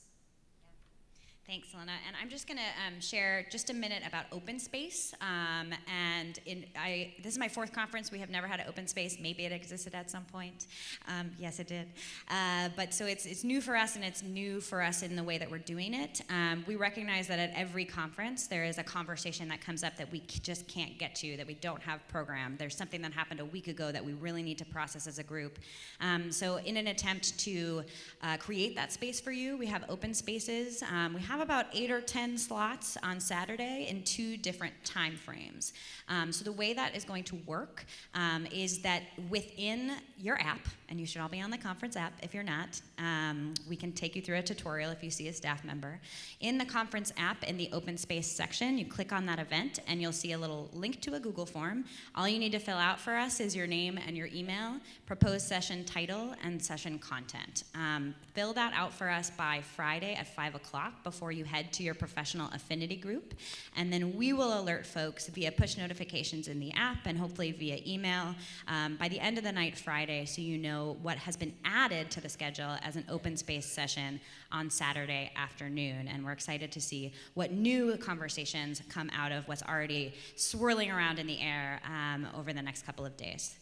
Thanks, Lena. And I'm just going to um, share just a minute about open space. Um, and in, I, this is my fourth conference. We have never had an open space. Maybe it existed at some point. Um, yes, it did. Uh, but so it's, it's new for us, and it's new for us in the way that we're doing it. Um, we recognize that at every conference, there is a conversation that comes up that we just can't get to, that we don't have programmed. There's something that happened a week ago that we really need to process as a group. Um, so, in an attempt to uh, create that space for you, we have open spaces. Um, we have have about eight or 10 slots on Saturday in two different time frames. Um, so the way that is going to work um, is that within your app, and you should all be on the conference app if you're not, um, we can take you through a tutorial if you see a staff member. In the conference app, in the open space section, you click on that event and you'll see a little link to a Google form. All you need to fill out for us is your name and your email, proposed session title, and session content. Um, fill that out for us by Friday at 5 o'clock before before you head to your professional affinity group. And then we will alert folks via push notifications in the app and hopefully via email um, by the end of the night Friday so you know what has been added to the schedule as an open space session on Saturday afternoon. And we're excited to see what new conversations come out of what's already swirling around in the air um, over the next couple of days.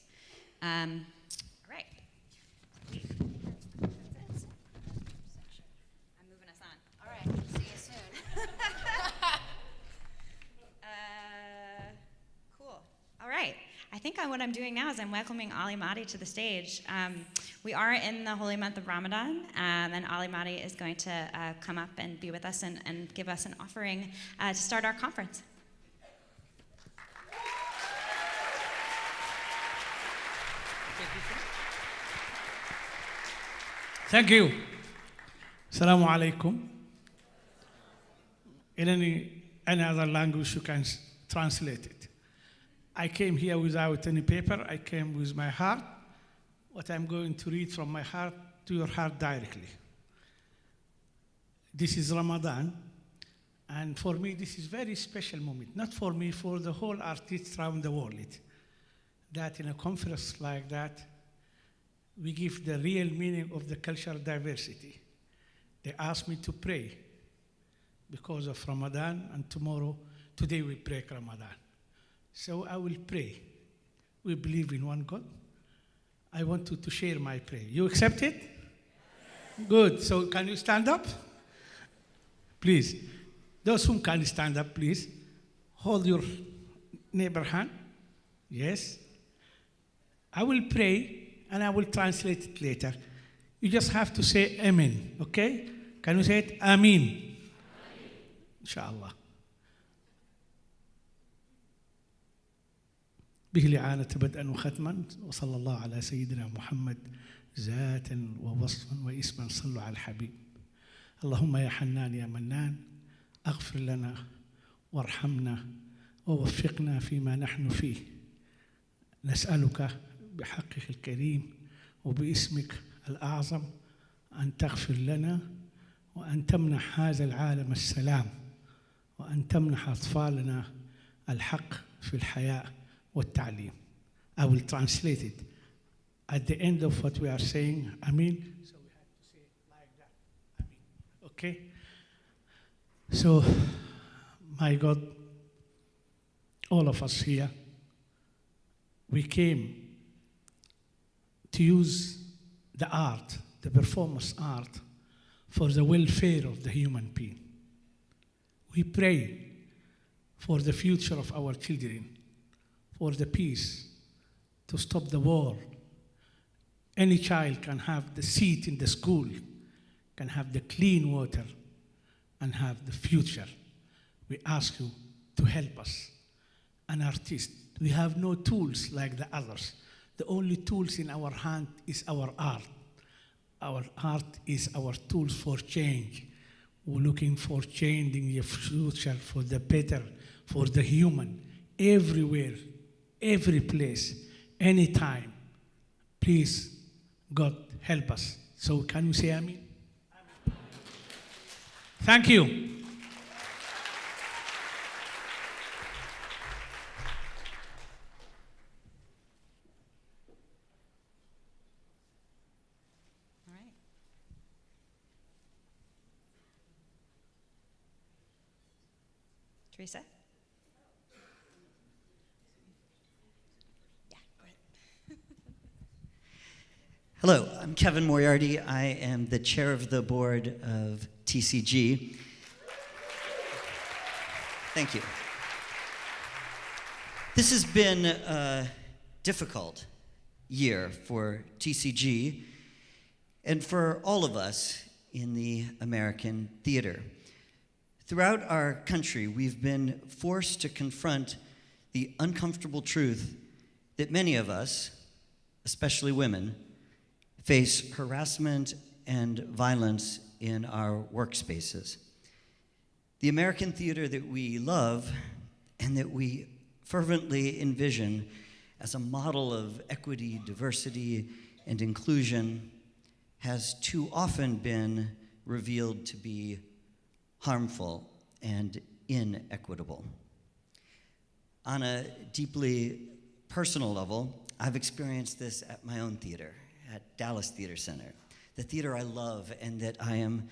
Um, all right. All right. I think what I'm doing now is I'm welcoming Ali Mahdi to the stage. Um, we are in the holy month of Ramadan, um, and Ali Mahdi is going to uh, come up and be with us and, and give us an offering uh, to start our conference. Thank you. Assalamu alaikum. In any, any other language, you can translate it. I came here without any paper. I came with my heart. What I'm going to read from my heart to your heart directly. This is Ramadan, and for me, this is very special moment. Not for me, for the whole artists around the world. That in a conference like that, we give the real meaning of the cultural diversity. They asked me to pray because of Ramadan, and tomorrow, today we break Ramadan. So I will pray. We believe in one God. I want to, to share my prayer. You accept it? Good. So can you stand up? Please. Those who can stand up, please. Hold your neighbor hand. Yes. I will pray and I will translate it later. You just have to say Amen, okay? Can you say it? Amen. Inshallah. به الإعانة بدءا وختما وصلى الله على سيدنا محمد ذاتا ووصفا واسما صلوا على الحبيب. اللهم يا حنان يا منان اغفر لنا وارحمنا ووفقنا فيما نحن فيه. نسألك بحقك الكريم وباسمك الأعظم أن تغفر لنا وأن تمنح هذا العالم السلام وأن تمنح أطفالنا الحق في الحياة. والتعليم. I will translate it. At the end of what we are saying, I mean, so we have to say it like that. I mean, okay? So, my God, all of us here, we came to use the art, the performance art, for the welfare of the human being. We pray for the future of our children for the peace, to stop the war. Any child can have the seat in the school, can have the clean water, and have the future. We ask you to help us. An artist, we have no tools like the others. The only tools in our hand is our art. Our art is our tools for change. We're looking for changing the future for the better, for the human, everywhere every place, anytime. Please, God, help us. So, can you say Amen? Thank you. Teresa? Hello, I'm Kevin Moriarty. I am the chair of the board of TCG. Thank you. This has been a difficult year for TCG and for all of us in the American theater. Throughout our country, we've been forced to confront the uncomfortable truth that many of us, especially women, face harassment and violence in our workspaces. The American theater that we love and that we fervently envision as a model of equity, diversity, and inclusion has too often been revealed to be harmful and inequitable. On a deeply personal level, I've experienced this at my own theater, at Dallas Theater Center, the theater I love and that I am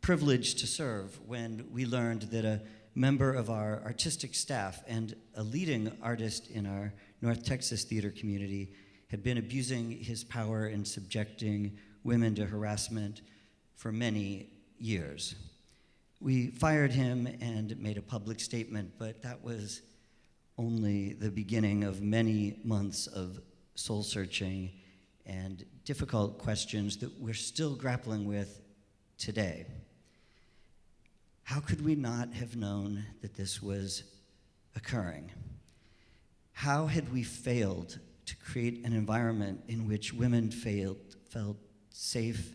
privileged to serve when we learned that a member of our artistic staff and a leading artist in our North Texas theater community had been abusing his power and subjecting women to harassment for many years. We fired him and made a public statement, but that was only the beginning of many months of soul searching and difficult questions that we're still grappling with today. How could we not have known that this was occurring? How had we failed to create an environment in which women failed, felt safe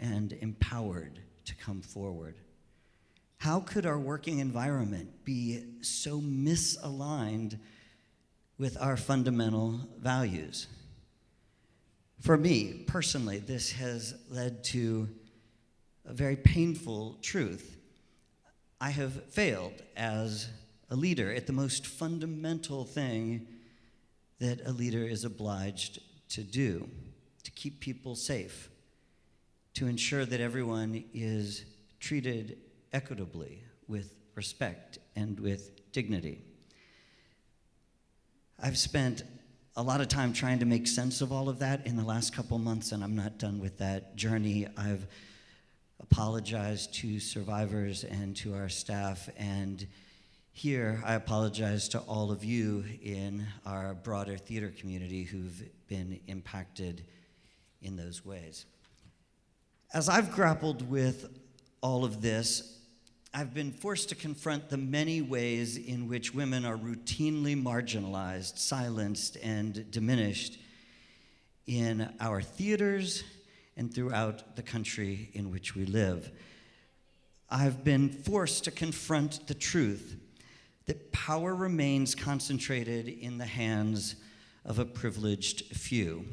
and empowered to come forward? How could our working environment be so misaligned with our fundamental values? For me, personally, this has led to a very painful truth. I have failed as a leader at the most fundamental thing that a leader is obliged to do to keep people safe, to ensure that everyone is treated equitably, with respect, and with dignity. I've spent a lot of time trying to make sense of all of that in the last couple months, and I'm not done with that journey. I've apologized to survivors and to our staff, and here I apologize to all of you in our broader theater community who've been impacted in those ways. As I've grappled with all of this, I've been forced to confront the many ways in which women are routinely marginalized, silenced, and diminished in our theaters and throughout the country in which we live. I've been forced to confront the truth that power remains concentrated in the hands of a privileged few.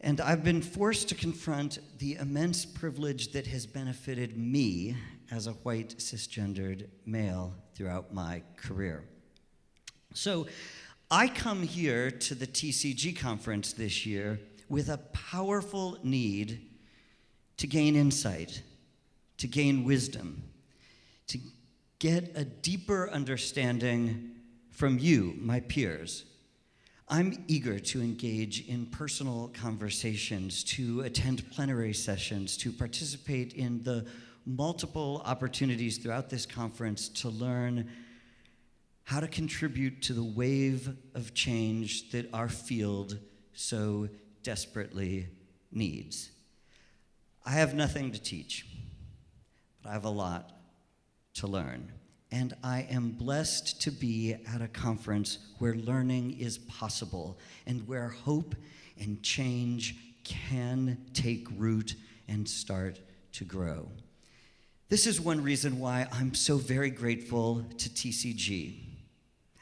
And I've been forced to confront the immense privilege that has benefited me as a white cisgendered male throughout my career. So I come here to the TCG conference this year with a powerful need to gain insight, to gain wisdom, to get a deeper understanding from you, my peers. I'm eager to engage in personal conversations, to attend plenary sessions, to participate in the multiple opportunities throughout this conference to learn how to contribute to the wave of change that our field so desperately needs. I have nothing to teach, but I have a lot to learn. And I am blessed to be at a conference where learning is possible and where hope and change can take root and start to grow. This is one reason why I'm so very grateful to TCG.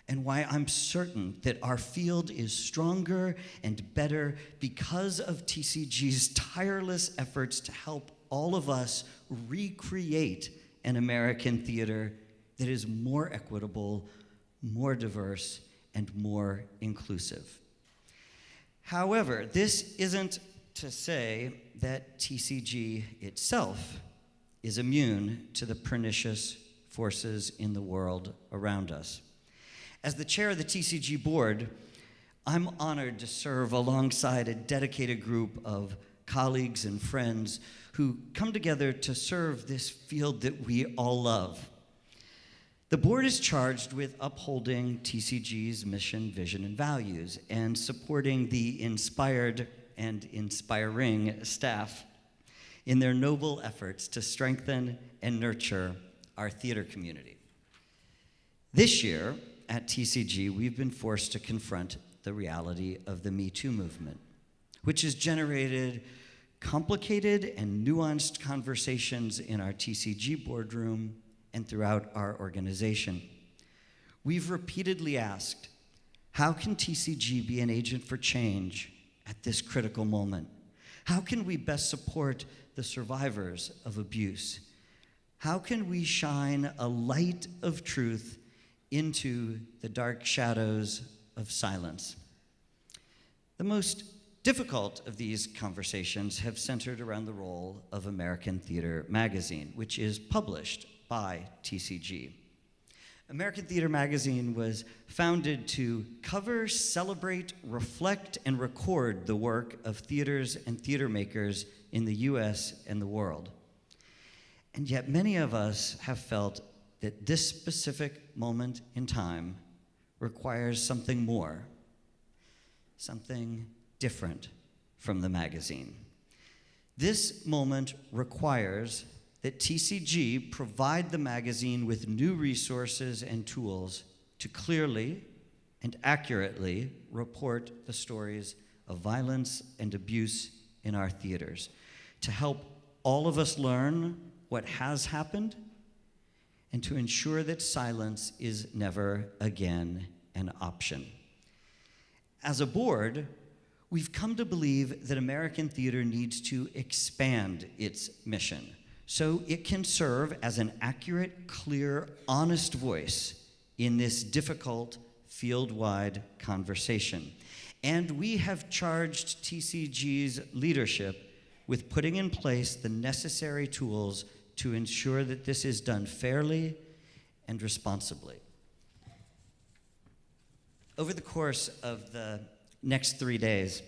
and why I'm certain that our field is stronger and better because of TCG's tireless efforts to help all of us recreate an American theater that is more equitable, more diverse, and more inclusive. However, this isn't to say that TCG itself is immune to the pernicious forces in the world around us. As the chair of the TCG board, I'm honored to serve alongside a dedicated group of colleagues and friends who come together to serve this field that we all love. The board is charged with upholding TCG's mission, vision, and values and supporting the inspired and inspiring staff in their noble efforts to strengthen and nurture our theater community. This year at TCG, we've been forced to confront the reality of the Me Too movement, which has generated complicated and nuanced conversations in our TCG boardroom and throughout our organization. We've repeatedly asked, how can TCG be an agent for change at this critical moment? How can we best support the survivors of abuse? How can we shine a light of truth into the dark shadows of silence? The most difficult of these conversations have centered around the role of American Theater Magazine, which is published by TCG. American Theater Magazine was founded to cover, celebrate, reflect, and record the work of theaters and theater makers in the US and the world. And yet, many of us have felt that this specific moment in time requires something more, something different from the magazine. This moment requires that TCG provide the magazine with new resources and tools to clearly and accurately report the stories of violence and abuse in our theaters, to help all of us learn what has happened, and to ensure that silence is never again an option. As a board, we've come to believe that American theater needs to expand its mission so it can serve as an accurate, clear, honest voice in this difficult field wide conversation. And we have charged TCG's leadership with putting in place the necessary tools to ensure that this is done fairly and responsibly. Over the course of the next three days,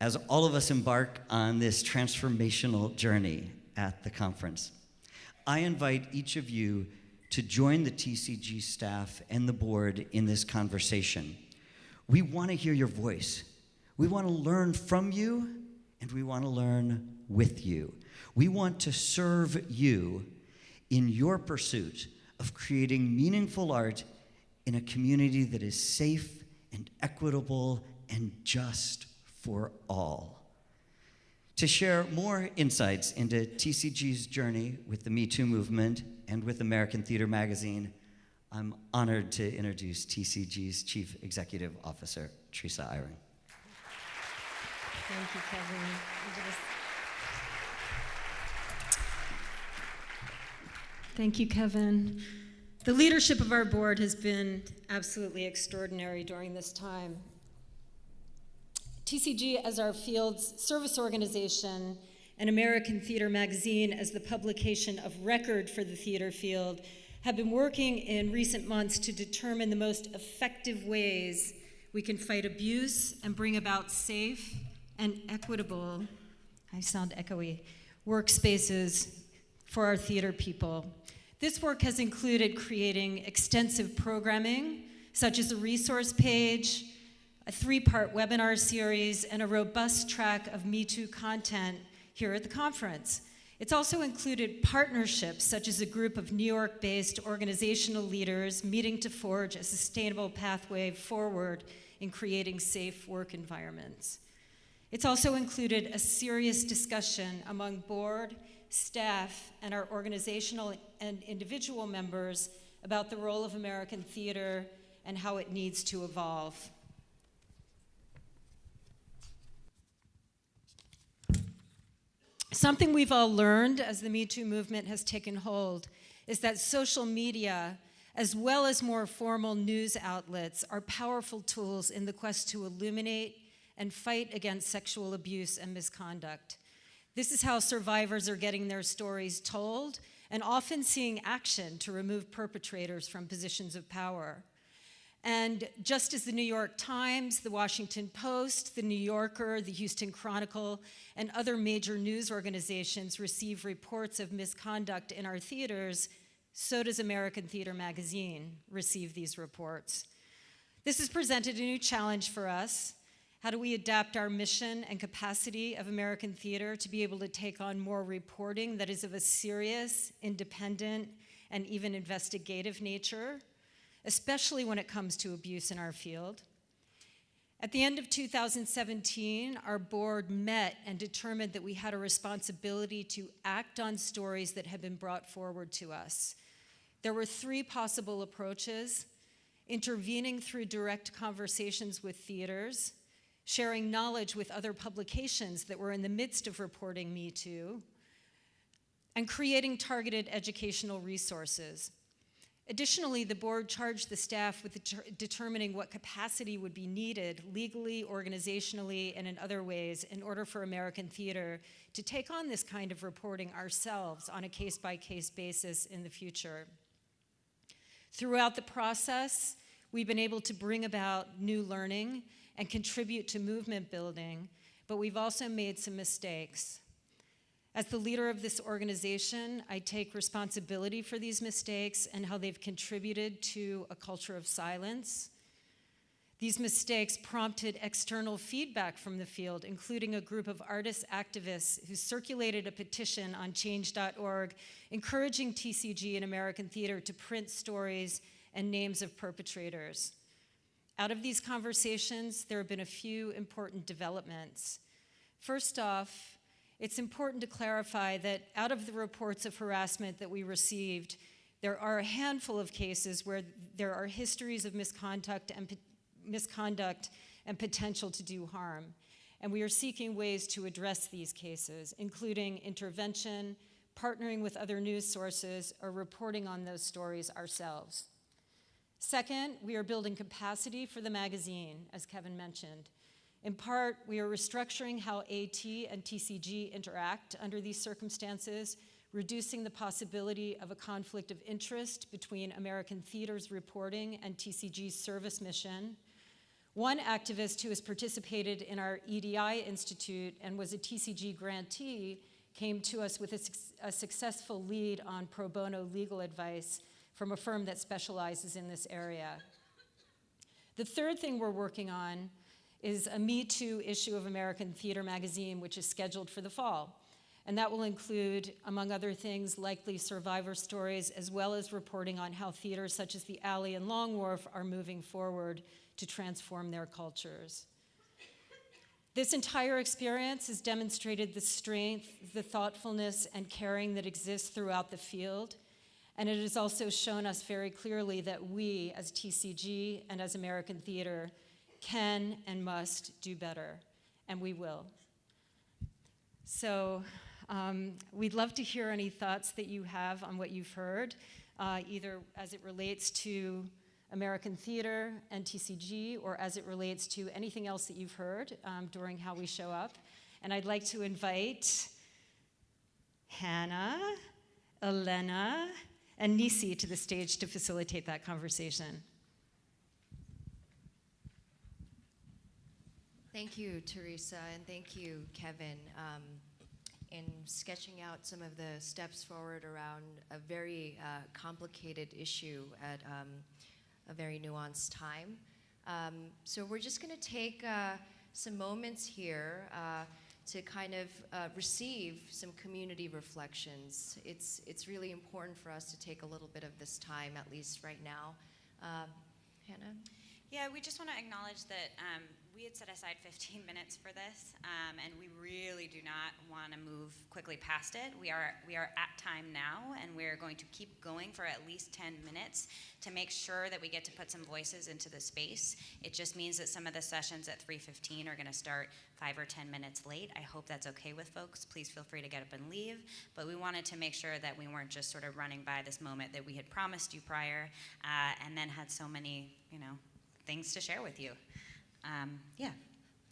as all of us embark on this transformational journey at the conference, I invite each of you to join the TCG staff and the board in this conversation. We want to hear your voice. We want to learn from you, and we want to learn with you. We want to serve you in your pursuit of creating meaningful art in a community that is safe and equitable and just for all. To share more insights into TCG's journey with the Me Too movement and with American Theater Magazine, I'm honored to introduce TCG's Chief Executive Officer, Teresa Eyring. Thank you, Kevin. Thank you, Kevin. The leadership of our board has been absolutely extraordinary during this time. TCG, as our field's service organization, and American Theater Magazine, as the publication of record for the theater field, have been working in recent months to determine the most effective ways we can fight abuse and bring about safe and equitable, I sound echoey, workspaces for our theater people. This work has included creating extensive programming, such as a resource page, a three part webinar series, and a robust track of Me Too content here at the conference. It's also included partnerships, such as a group of New York based organizational leaders meeting to forge a sustainable pathway forward in creating safe work environments. It's also included a serious discussion among board, staff, and our organizational and individual members about the role of American theater and how it needs to evolve. Something we've all learned as the Me Too movement has taken hold is that social media, as well as more formal news outlets, are powerful tools in the quest to illuminate and fight against sexual abuse and misconduct. This is how survivors are getting their stories told and often seeing action to remove perpetrators from positions of power. And just as the New York Times, the Washington Post, the New Yorker, the Houston Chronicle, and other major news organizations receive reports of misconduct in our theaters, so does American Theater Magazine receive these reports. This has presented a new challenge for us. How do we adapt our mission and capacity of American theater to be able to take on more reporting that is of a serious, independent, and even investigative nature? especially when it comes to abuse in our field. At the end of 2017, our board met and determined that we had a responsibility to act on stories that had been brought forward to us. There were three possible approaches intervening through direct conversations with theaters, sharing knowledge with other publications that were in the midst of reporting Me Too, and creating targeted educational resources. Additionally, the board charged the staff with deter determining what capacity would be needed legally, organizationally, and in other ways in order for American theater to take on this kind of reporting ourselves on a case-by-case -case basis in the future. Throughout the process, we've been able to bring about new learning and contribute to movement building, but we've also made some mistakes. As the leader of this organization, I take responsibility for these mistakes and how they've contributed to a culture of silence. These mistakes prompted external feedback from the field, including a group of artist activists who circulated a petition on change.org encouraging TCG and American theater to print stories and names of perpetrators. Out of these conversations, there have been a few important developments. First off, it's important to clarify that out of the reports of harassment that we received, there are a handful of cases where there are histories of misconduct and, misconduct and potential to do harm. And we are seeking ways to address these cases, including intervention, partnering with other news sources, or reporting on those stories ourselves. Second, we are building capacity for the magazine, as Kevin mentioned. In part, we are restructuring how AT and TCG interact under these circumstances, reducing the possibility of a conflict of interest between American Theater's reporting and TCG's service mission. One activist who has participated in our EDI Institute and was a TCG grantee came to us with a, a successful lead on pro bono legal advice from a firm that specializes in this area. The third thing we're working on is a Me Too issue of American Theater Magazine, which is scheduled for the fall. And that will include, among other things, likely survivor stories, as well as reporting on how theaters such as the Alley and Long Wharf are moving forward to transform their cultures. This entire experience has demonstrated the strength, the thoughtfulness, and caring that exists throughout the field. And it has also shown us very clearly that we, as TCG and as American Theater, can and must do better, and we will. So um, we'd love to hear any thoughts that you have on what you've heard, uh, either as it relates to American theater and TCG, or as it relates to anything else that you've heard um, during how we show up. And I'd like to invite Hannah, Elena, and Nisi to the stage to facilitate that conversation. Thank you, Teresa, and thank you, Kevin, um, in sketching out some of the steps forward around a very uh, complicated issue at um, a very nuanced time. Um, so we're just going to take uh, some moments here uh, to kind of uh, receive some community reflections. It's, it's really important for us to take a little bit of this time, at least right now. Uh, Hannah? Yeah, we just want to acknowledge that um, we had set aside 15 minutes for this, um, and we really do not want to move quickly past it. We are, we are at time now, and we're going to keep going for at least 10 minutes to make sure that we get to put some voices into the space. It just means that some of the sessions at 3.15 are going to start five or 10 minutes late. I hope that's okay with folks. Please feel free to get up and leave. But we wanted to make sure that we weren't just sort of running by this moment that we had promised you prior, uh, and then had so many, you know, things to share with you. Um, yeah.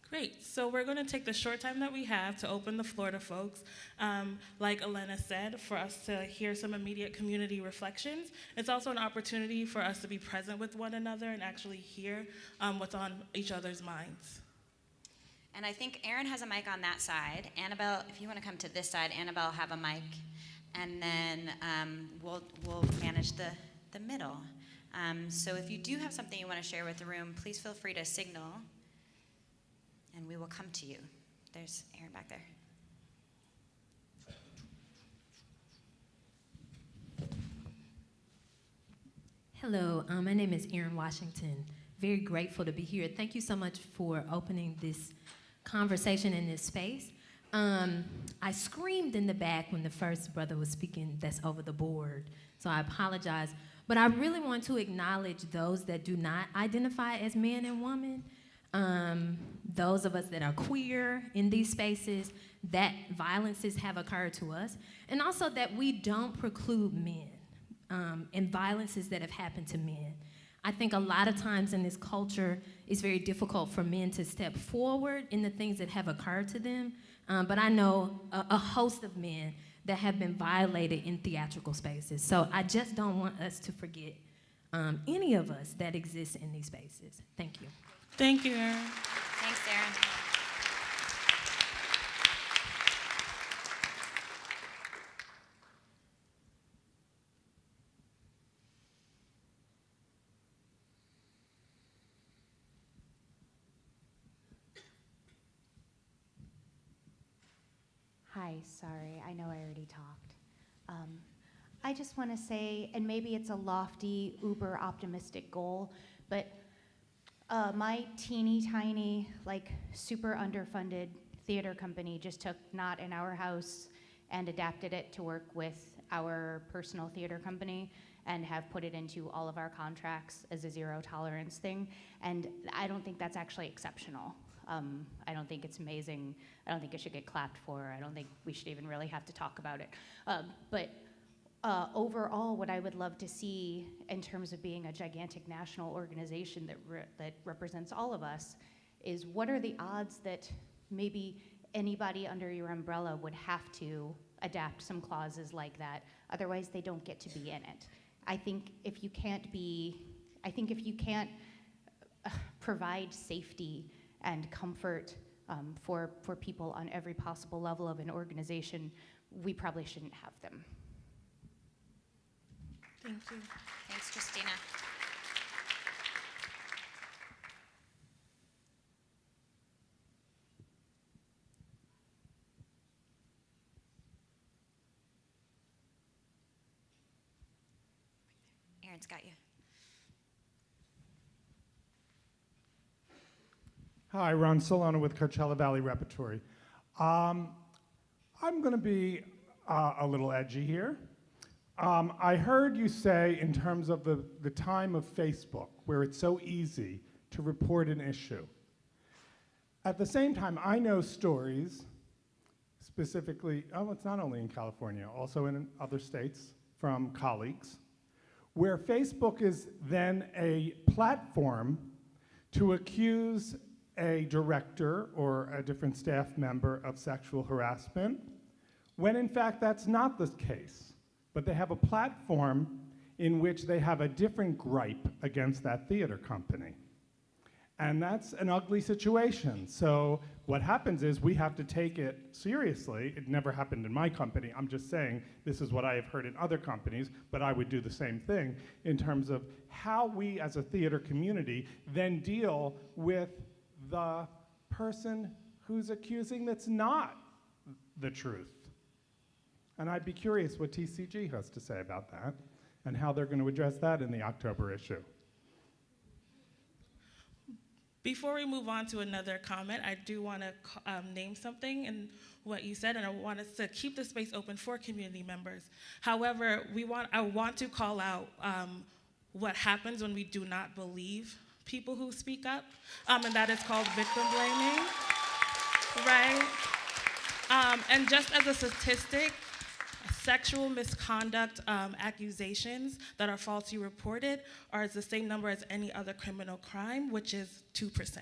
Great. So we're going to take the short time that we have to open the floor to folks. Um, like Elena said, for us to hear some immediate community reflections. It's also an opportunity for us to be present with one another and actually hear um, what's on each other's minds. And I think Aaron has a mic on that side. Annabelle, if you want to come to this side, Annabelle have a mic, and then um, we'll we'll manage the the middle. Um, so if you do have something you want to share with the room, please feel free to signal, and we will come to you. There's Aaron back there. Hello, um, my name is Erin Washington. Very grateful to be here. Thank you so much for opening this conversation in this space. Um, I screamed in the back when the first brother was speaking that's over the board, so I apologize. But I really want to acknowledge those that do not identify as man and woman, um, those of us that are queer in these spaces, that violences have occurred to us, and also that we don't preclude men um, and violences that have happened to men. I think a lot of times in this culture, it's very difficult for men to step forward in the things that have occurred to them. Um, but I know a, a host of men that have been violated in theatrical spaces. So I just don't want us to forget um, any of us that exist in these spaces. Thank you. Thank you, Erin. Thanks, Aaron. Hi, sorry, I know I already talked. Um, I just want to say, and maybe it's a lofty, uber optimistic goal, but uh, my teeny tiny, like super underfunded theater company just took Not in Our House and adapted it to work with our personal theater company and have put it into all of our contracts as a zero tolerance thing. And I don't think that's actually exceptional. Um, I don't think it's amazing. I don't think it should get clapped for. I don't think we should even really have to talk about it. Um, but uh, overall, what I would love to see in terms of being a gigantic national organization that, re- that represents all of us is what are the odds that maybe anybody under your umbrella would have to adapt some clauses like that? Otherwise, they don't get to be in it. I think if you can't be, I think if you can't uh, provide safety and comfort um, for, for people on every possible level of an organization, we probably shouldn't have them. Thank you. Thanks, Christina. Aaron's got you. Hi, Ron Celona with Coachella Valley Repertory. Um, I'm going to be uh, a little edgy here. Um, I heard you say, in terms of the, the time of Facebook, where it's so easy to report an issue. At the same time, I know stories, specifically, oh, it's not only in California, also in other states from colleagues, where Facebook is then a platform to accuse a director or a different staff member of sexual harassment, when in fact that's not the case. But they have a platform in which they have a different gripe against that theater company. And that's an ugly situation. So what happens is we have to take it seriously. It never happened in my company. I'm just saying this is what I have heard in other companies, but I would do the same thing in terms of how we as a theater community then deal with the person who's accusing that's not the truth. And I'd be curious what TCG has to say about that and how they're going to address that in the October issue. Before we move on to another comment, I do want to um, name something in what you said, and I want us to keep the space open for community members. However, we want, I want to call out um, what happens when we do not believe people who speak up, um, and that is called victim blaming, right? Um, and just as a statistic, sexual misconduct um, accusations that are falsely reported are the same number as any other criminal crime, which is 2%.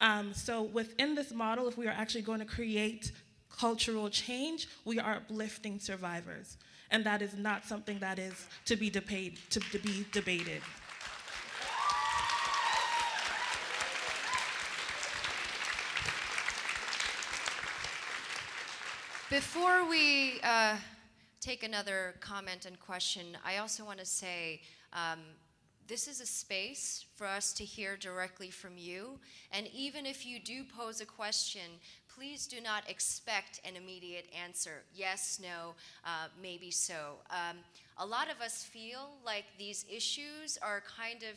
Um, so within this model, if we are actually going to create cultural change, we are uplifting survivors. And that is not something that is to be, debate, to, to be debated. Before we uh, take another comment and question, I also want to say um, this is a space for us to hear directly from you. And even if you do pose a question, please do not expect an immediate answer yes, no, uh, maybe so. Um, a lot of us feel like these issues are kind of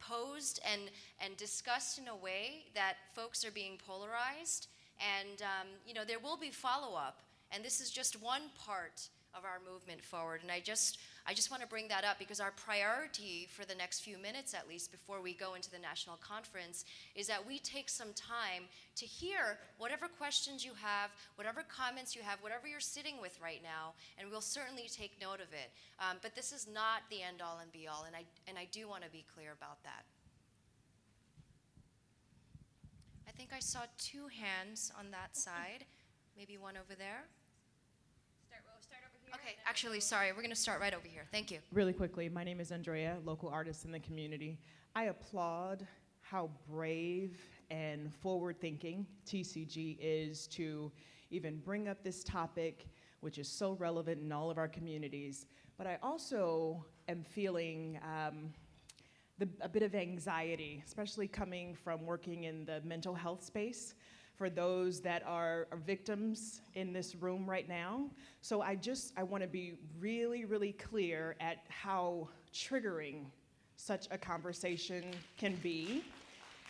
posed and, and discussed in a way that folks are being polarized. And, um, you know, there will be follow up. And this is just one part of our movement forward. And I just, I just want to bring that up because our priority for the next few minutes, at least, before we go into the national conference, is that we take some time to hear whatever questions you have, whatever comments you have, whatever you're sitting with right now, and we'll certainly take note of it. Um, but this is not the end all and be all, and I, and I do want to be clear about that. I think I saw two hands on that side, maybe one over there. Okay, actually, sorry, we're going to start right over here. Thank you. Really quickly, my name is Andrea, local artist in the community. I applaud how brave and forward thinking TCG is to even bring up this topic, which is so relevant in all of our communities. But I also am feeling um, the, a bit of anxiety, especially coming from working in the mental health space for those that are, are victims in this room right now. So I just, I want to be really, really clear at how triggering such a conversation can be.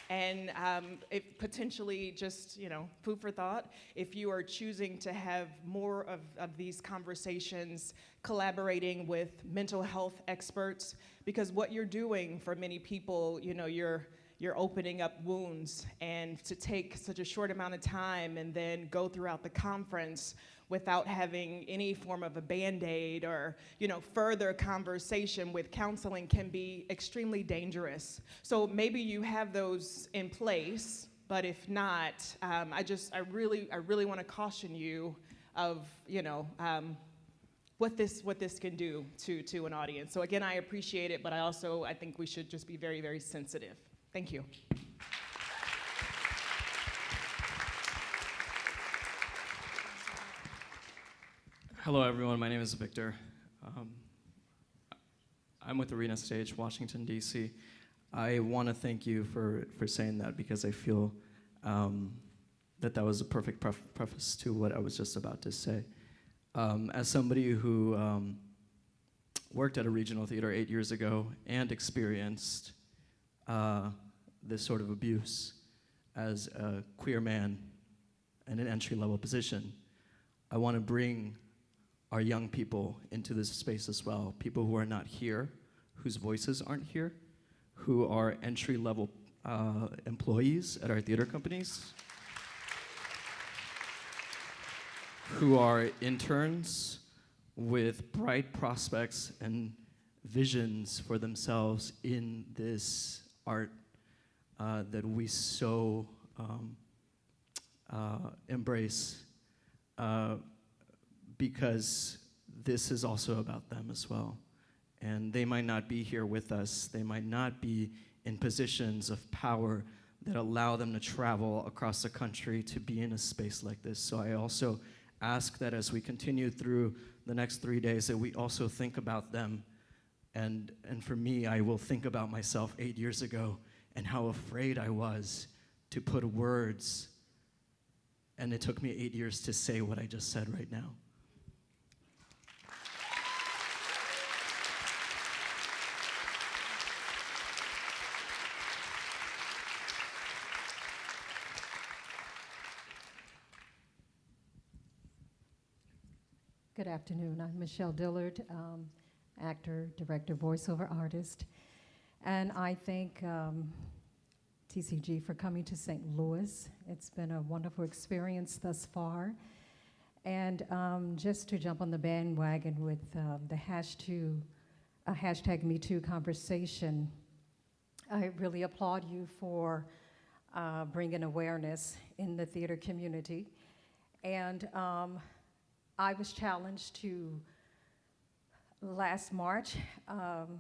And um, it potentially just, you know, food for thought, if you are choosing to have more of, of these conversations, collaborating with mental health experts, because what you're doing for many people, you know, you're you're opening up wounds and to take such a short amount of time and then go throughout the conference without having any form of a band-aid or you know further conversation with counseling can be extremely dangerous. So maybe you have those in place but if not um, i just i really i really want to caution you of you know um, what this what this can do to to an audience so again i appreciate it but i also i think we should just be very very sensitive Thank you. Hello, everyone. My name is Victor. Um, I'm with Arena Stage, Washington, D.C. I want to thank you for, for saying that because I feel um, that that was a perfect pref preface to what I was just about to say. Um, as somebody who um, worked at a regional theater eight years ago and experienced uh, this sort of abuse as a queer man in an entry level position. I want to bring our young people into this space as well, people who are not here, whose voices aren't here, who are entry level uh, employees at our theater companies, who are interns with bright prospects and visions for themselves in this art uh, that we so um, uh, embrace uh, because this is also about them as well. And they might not be here with us, they might not be in positions of power that allow them to travel across the country to be in a space like this. So I also ask that as we continue through the next three days that we also think about them and, and for me, I will think about myself eight years ago and how afraid I was to put words. And it took me eight years to say what I just said right now. Afternoon. I'm Michelle Dillard, um, actor, director, voiceover artist. And I thank um, TCG for coming to St. Louis. It's been a wonderful experience thus far. And um, just to jump on the bandwagon with um, the hash to, uh, hashtag MeToo conversation, I really applaud you for uh, bringing awareness in the theater community. And um, I was challenged to, last March, um,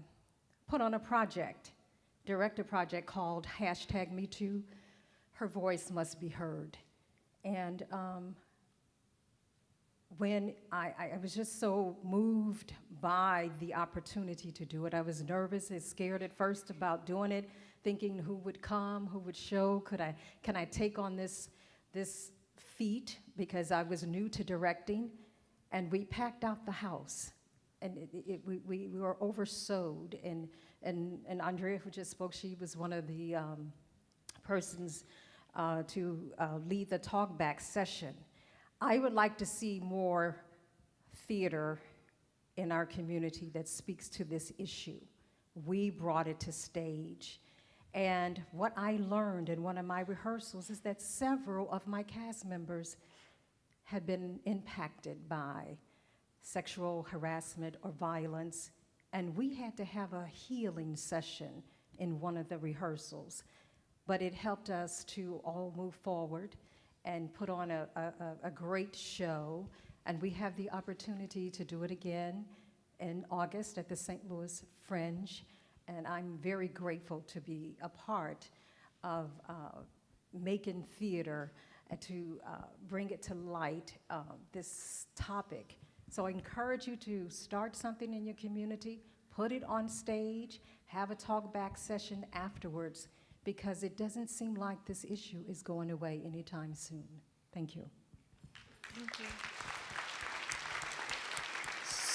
put on a project, direct a project called hashtag MeToo, Her Voice Must Be Heard. And um, when I, I was just so moved by the opportunity to do it, I was nervous and scared at first about doing it, thinking who would come, who would show, could I, can I take on this, this feat? Because I was new to directing, and we packed out the house. And it, it, we, we, we were oversowed, and, and, and Andrea, who just spoke, she was one of the um, persons uh, to uh, lead the talkback session. I would like to see more theater in our community that speaks to this issue. We brought it to stage. And what I learned in one of my rehearsals is that several of my cast members had been impacted by sexual harassment or violence, and we had to have a healing session in one of the rehearsals. But it helped us to all move forward and put on a, a, a great show. And we have the opportunity to do it again in August at the St. Louis Fringe. And I'm very grateful to be a part of uh, making theater to uh, bring it to light, uh, this topic. So I encourage you to start something in your community, put it on stage, have a talk back session afterwards, because it doesn't seem like this issue is going away anytime soon. Thank you. Thank you.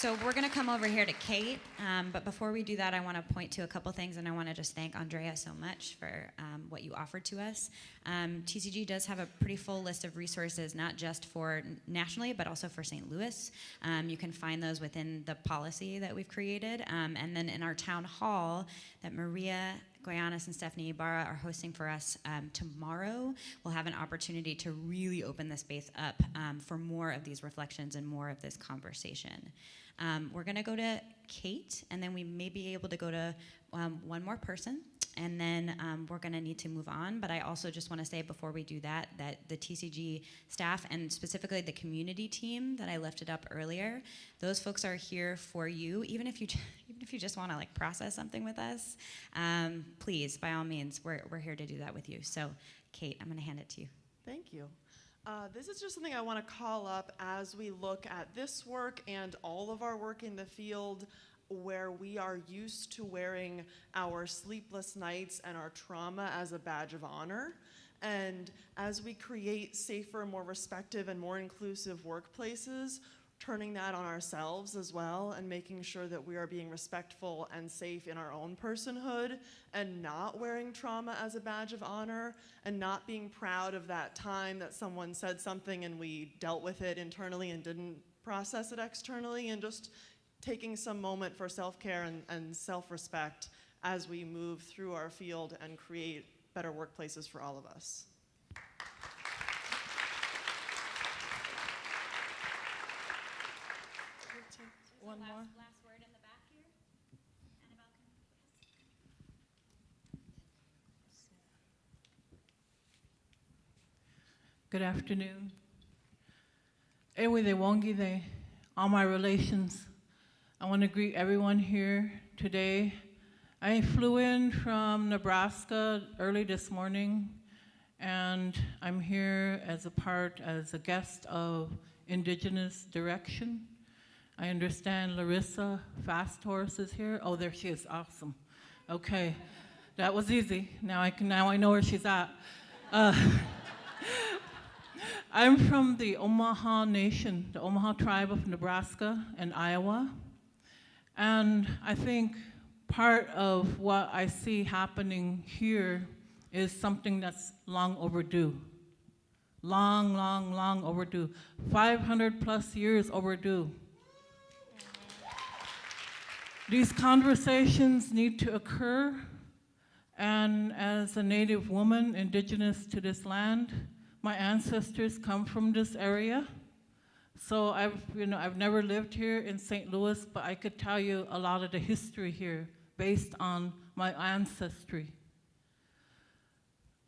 So we're going to come over here to Kate, um, but before we do that, I want to point to a couple things, and I want to just thank Andrea so much for um, what you offered to us. Um, TCG does have a pretty full list of resources, not just for nationally, but also for St. Louis. Um, you can find those within the policy that we've created, um, and then in our town hall that Maria Goyanes and Stephanie Ibarra are hosting for us um, tomorrow. We'll have an opportunity to really open the space up um, for more of these reflections and more of this conversation. Um, we're going to go to Kate, and then we may be able to go to um, one more person, and then um, we're going to need to move on. But I also just want to say before we do that, that the TCG staff and specifically the community team that I lifted up earlier, those folks are here for you, even if you even if you just want to like process something with us. Um, please, by all means, we're we're here to do that with you. So, Kate, I'm going to hand it to you. Thank you. Uh, this is just something I want to call up as we look at this work and all of our work in the field where we are used to wearing our sleepless nights and our trauma as a badge of honor. And as we create safer, more respective, and more inclusive workplaces, turning that on ourselves as well and making sure that we are being respectful and safe in our own personhood and not wearing trauma as a badge of honor and not being proud of that time that someone said something and we dealt with it internally and didn't process it externally and just taking some moment for self-care and, and self-respect as we move through our field and create better workplaces for all of us. One more. Last word in the back here. Annabelle, Good afternoon. Ewe de Wongi de, all my relations. I want to greet everyone here today. I flew in from Nebraska early this morning, and I'm here as a part, as a guest of Indigenous Direction. I understand Larissa Fast Horse is here. Oh, there she is. Awesome. Okay, that was easy. Now I can. Now I know where she's at. Uh, I'm from the Omaha Nation, the Omaha tribe of Nebraska and Iowa, and I think part of what I see happening here is something that's long overdue. Long, long, long overdue. 500 plus years overdue. These conversations need to occur, and as a Native woman indigenous to this land, my ancestors come from this area. So I've, you know, I've never lived here in St. Louis, but I could tell you a lot of the history here based on my ancestry.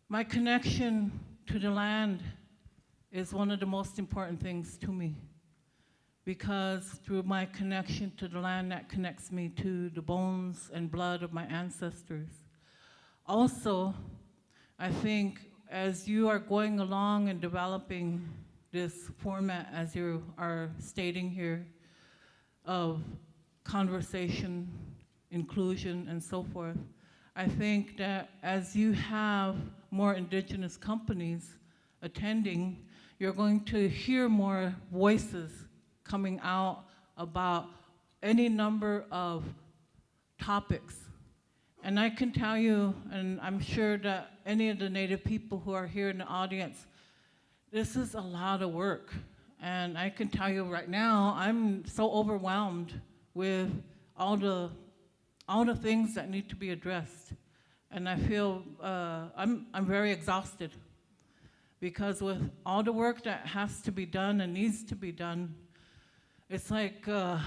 My connection to the land is one of the most important things to me because through my connection to the land that connects me to the bones and blood of my ancestors. Also, I think as you are going along and developing this format as you are stating here of conversation, inclusion, and so forth, I think that as you have more indigenous companies attending, you're going to hear more voices coming out about any number of topics. And I can tell you, and I'm sure that any of the Native people who are here in the audience, this is a lot of work. And I can tell you right now, I'm so overwhelmed with all the, all the things that need to be addressed. And I feel, uh, I'm, I'm very exhausted because with all the work that has to be done and needs to be done, it's like, uh,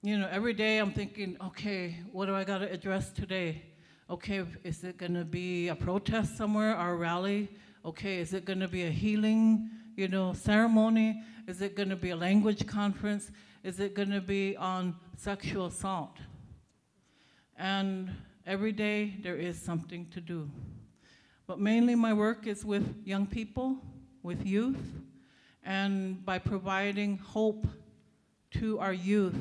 you know, every day I'm thinking, okay, what do I got to address today? Okay, is it going to be a protest somewhere or a rally? Okay, is it going to be a healing, you know, ceremony? Is it going to be a language conference? Is it going to be on sexual assault? And every day there is something to do. But mainly my work is with young people, with youth, and by providing hope to our youth.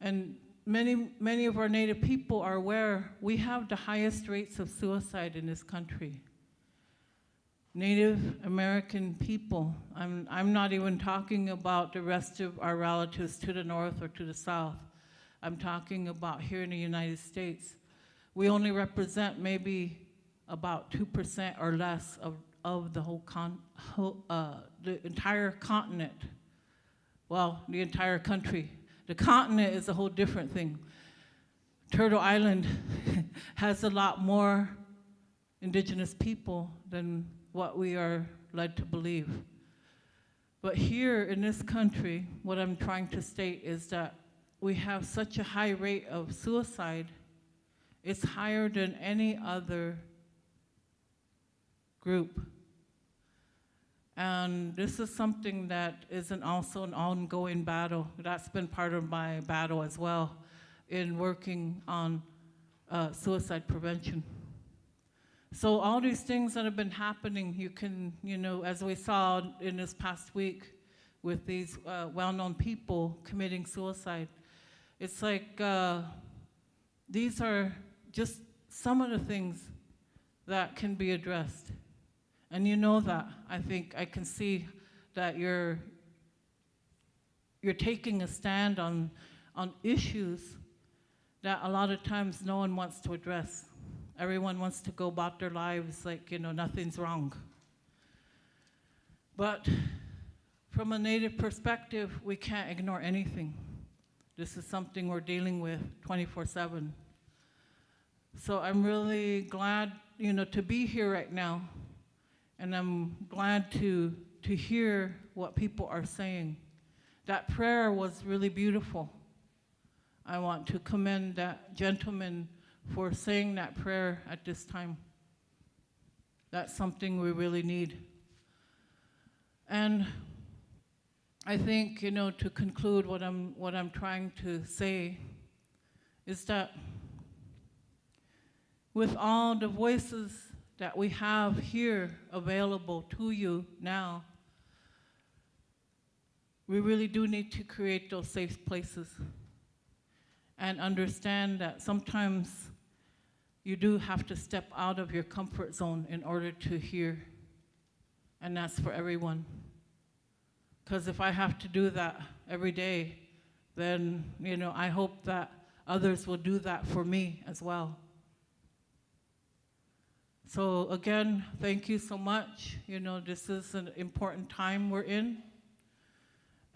And many, many of our Native people are aware we have the highest rates of suicide in this country. Native American people, I'm, I'm not even talking about the rest of our relatives to the north or to the south. I'm talking about here in the United States. We only represent maybe about 2% or less of, of the whole, con, whole uh, the entire continent. Well, the entire country. The continent is a whole different thing. Turtle Island has a lot more indigenous people than what we are led to believe. But here in this country, what I'm trying to state is that we have such a high rate of suicide. It's higher than any other group. And this is something that isn't also an ongoing battle. That's been part of my battle as well in working on uh, suicide prevention. So all these things that have been happening, you can, you know, as we saw in this past week with these uh, well-known people committing suicide, it's like uh, these are just some of the things that can be addressed. And you know that. I think I can see that you're, you're taking a stand on, on issues that a lot of times no one wants to address. Everyone wants to go about their lives like, you know, nothing's wrong. But from a Native perspective, we can't ignore anything. This is something we're dealing with 24 7. So I'm really glad, you know, to be here right now and I'm glad to, to hear what people are saying. That prayer was really beautiful. I want to commend that gentleman for saying that prayer at this time. That's something we really need. And I think, you know, to conclude what I'm, what I'm trying to say is that with all the voices that we have here available to you now, we really do need to create those safe places and understand that sometimes you do have to step out of your comfort zone in order to hear, and that's for everyone. Because if I have to do that every day, then you know I hope that others will do that for me as well. So again, thank you so much. You know, this is an important time we're in.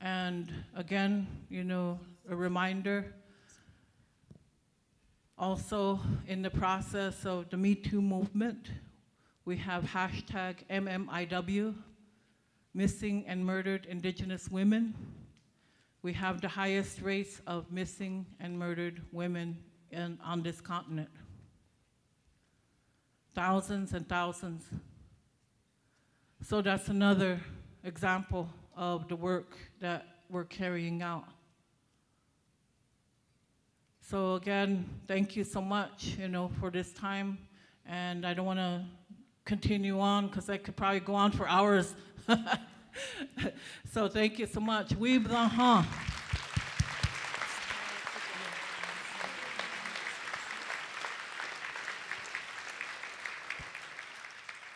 And again, you know, a reminder Also, in the process of the Me Too movement, we have hashtag MMIW, missing and murdered indigenous women. We have the highest rates of missing and murdered women in, on this continent. Thousands and thousands. So that's another example of the work that we're carrying out. So again, thank you so much, you know, for this time. And I don't want to continue on because I could probably go on for hours. so thank you so much. We huh.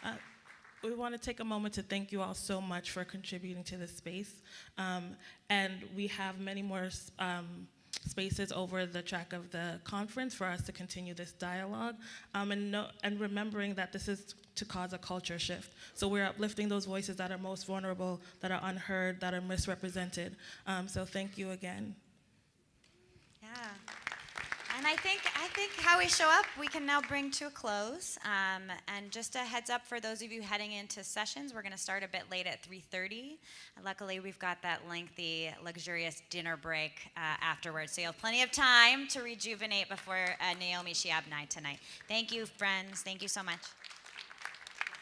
Uh, We want to take a moment to thank you all so much for contributing to this space. Um, and we have many more um, spaces over the track of the conference for us to continue this dialogue. Um, and, no, and remembering that this is to cause a culture shift. So we're uplifting those voices that are most vulnerable, that are unheard, that are misrepresented. Um, so thank you again. Yeah. And I think I think how we show up, we can now bring to a close. Um, and just a heads up for those of you heading into sessions, we're going to start a bit late at 3:30. Luckily, we've got that lengthy, luxurious dinner break uh, afterwards, so you'll have plenty of time to rejuvenate before uh, Naomi Shihab Nye tonight. Thank you, friends. Thank you so much.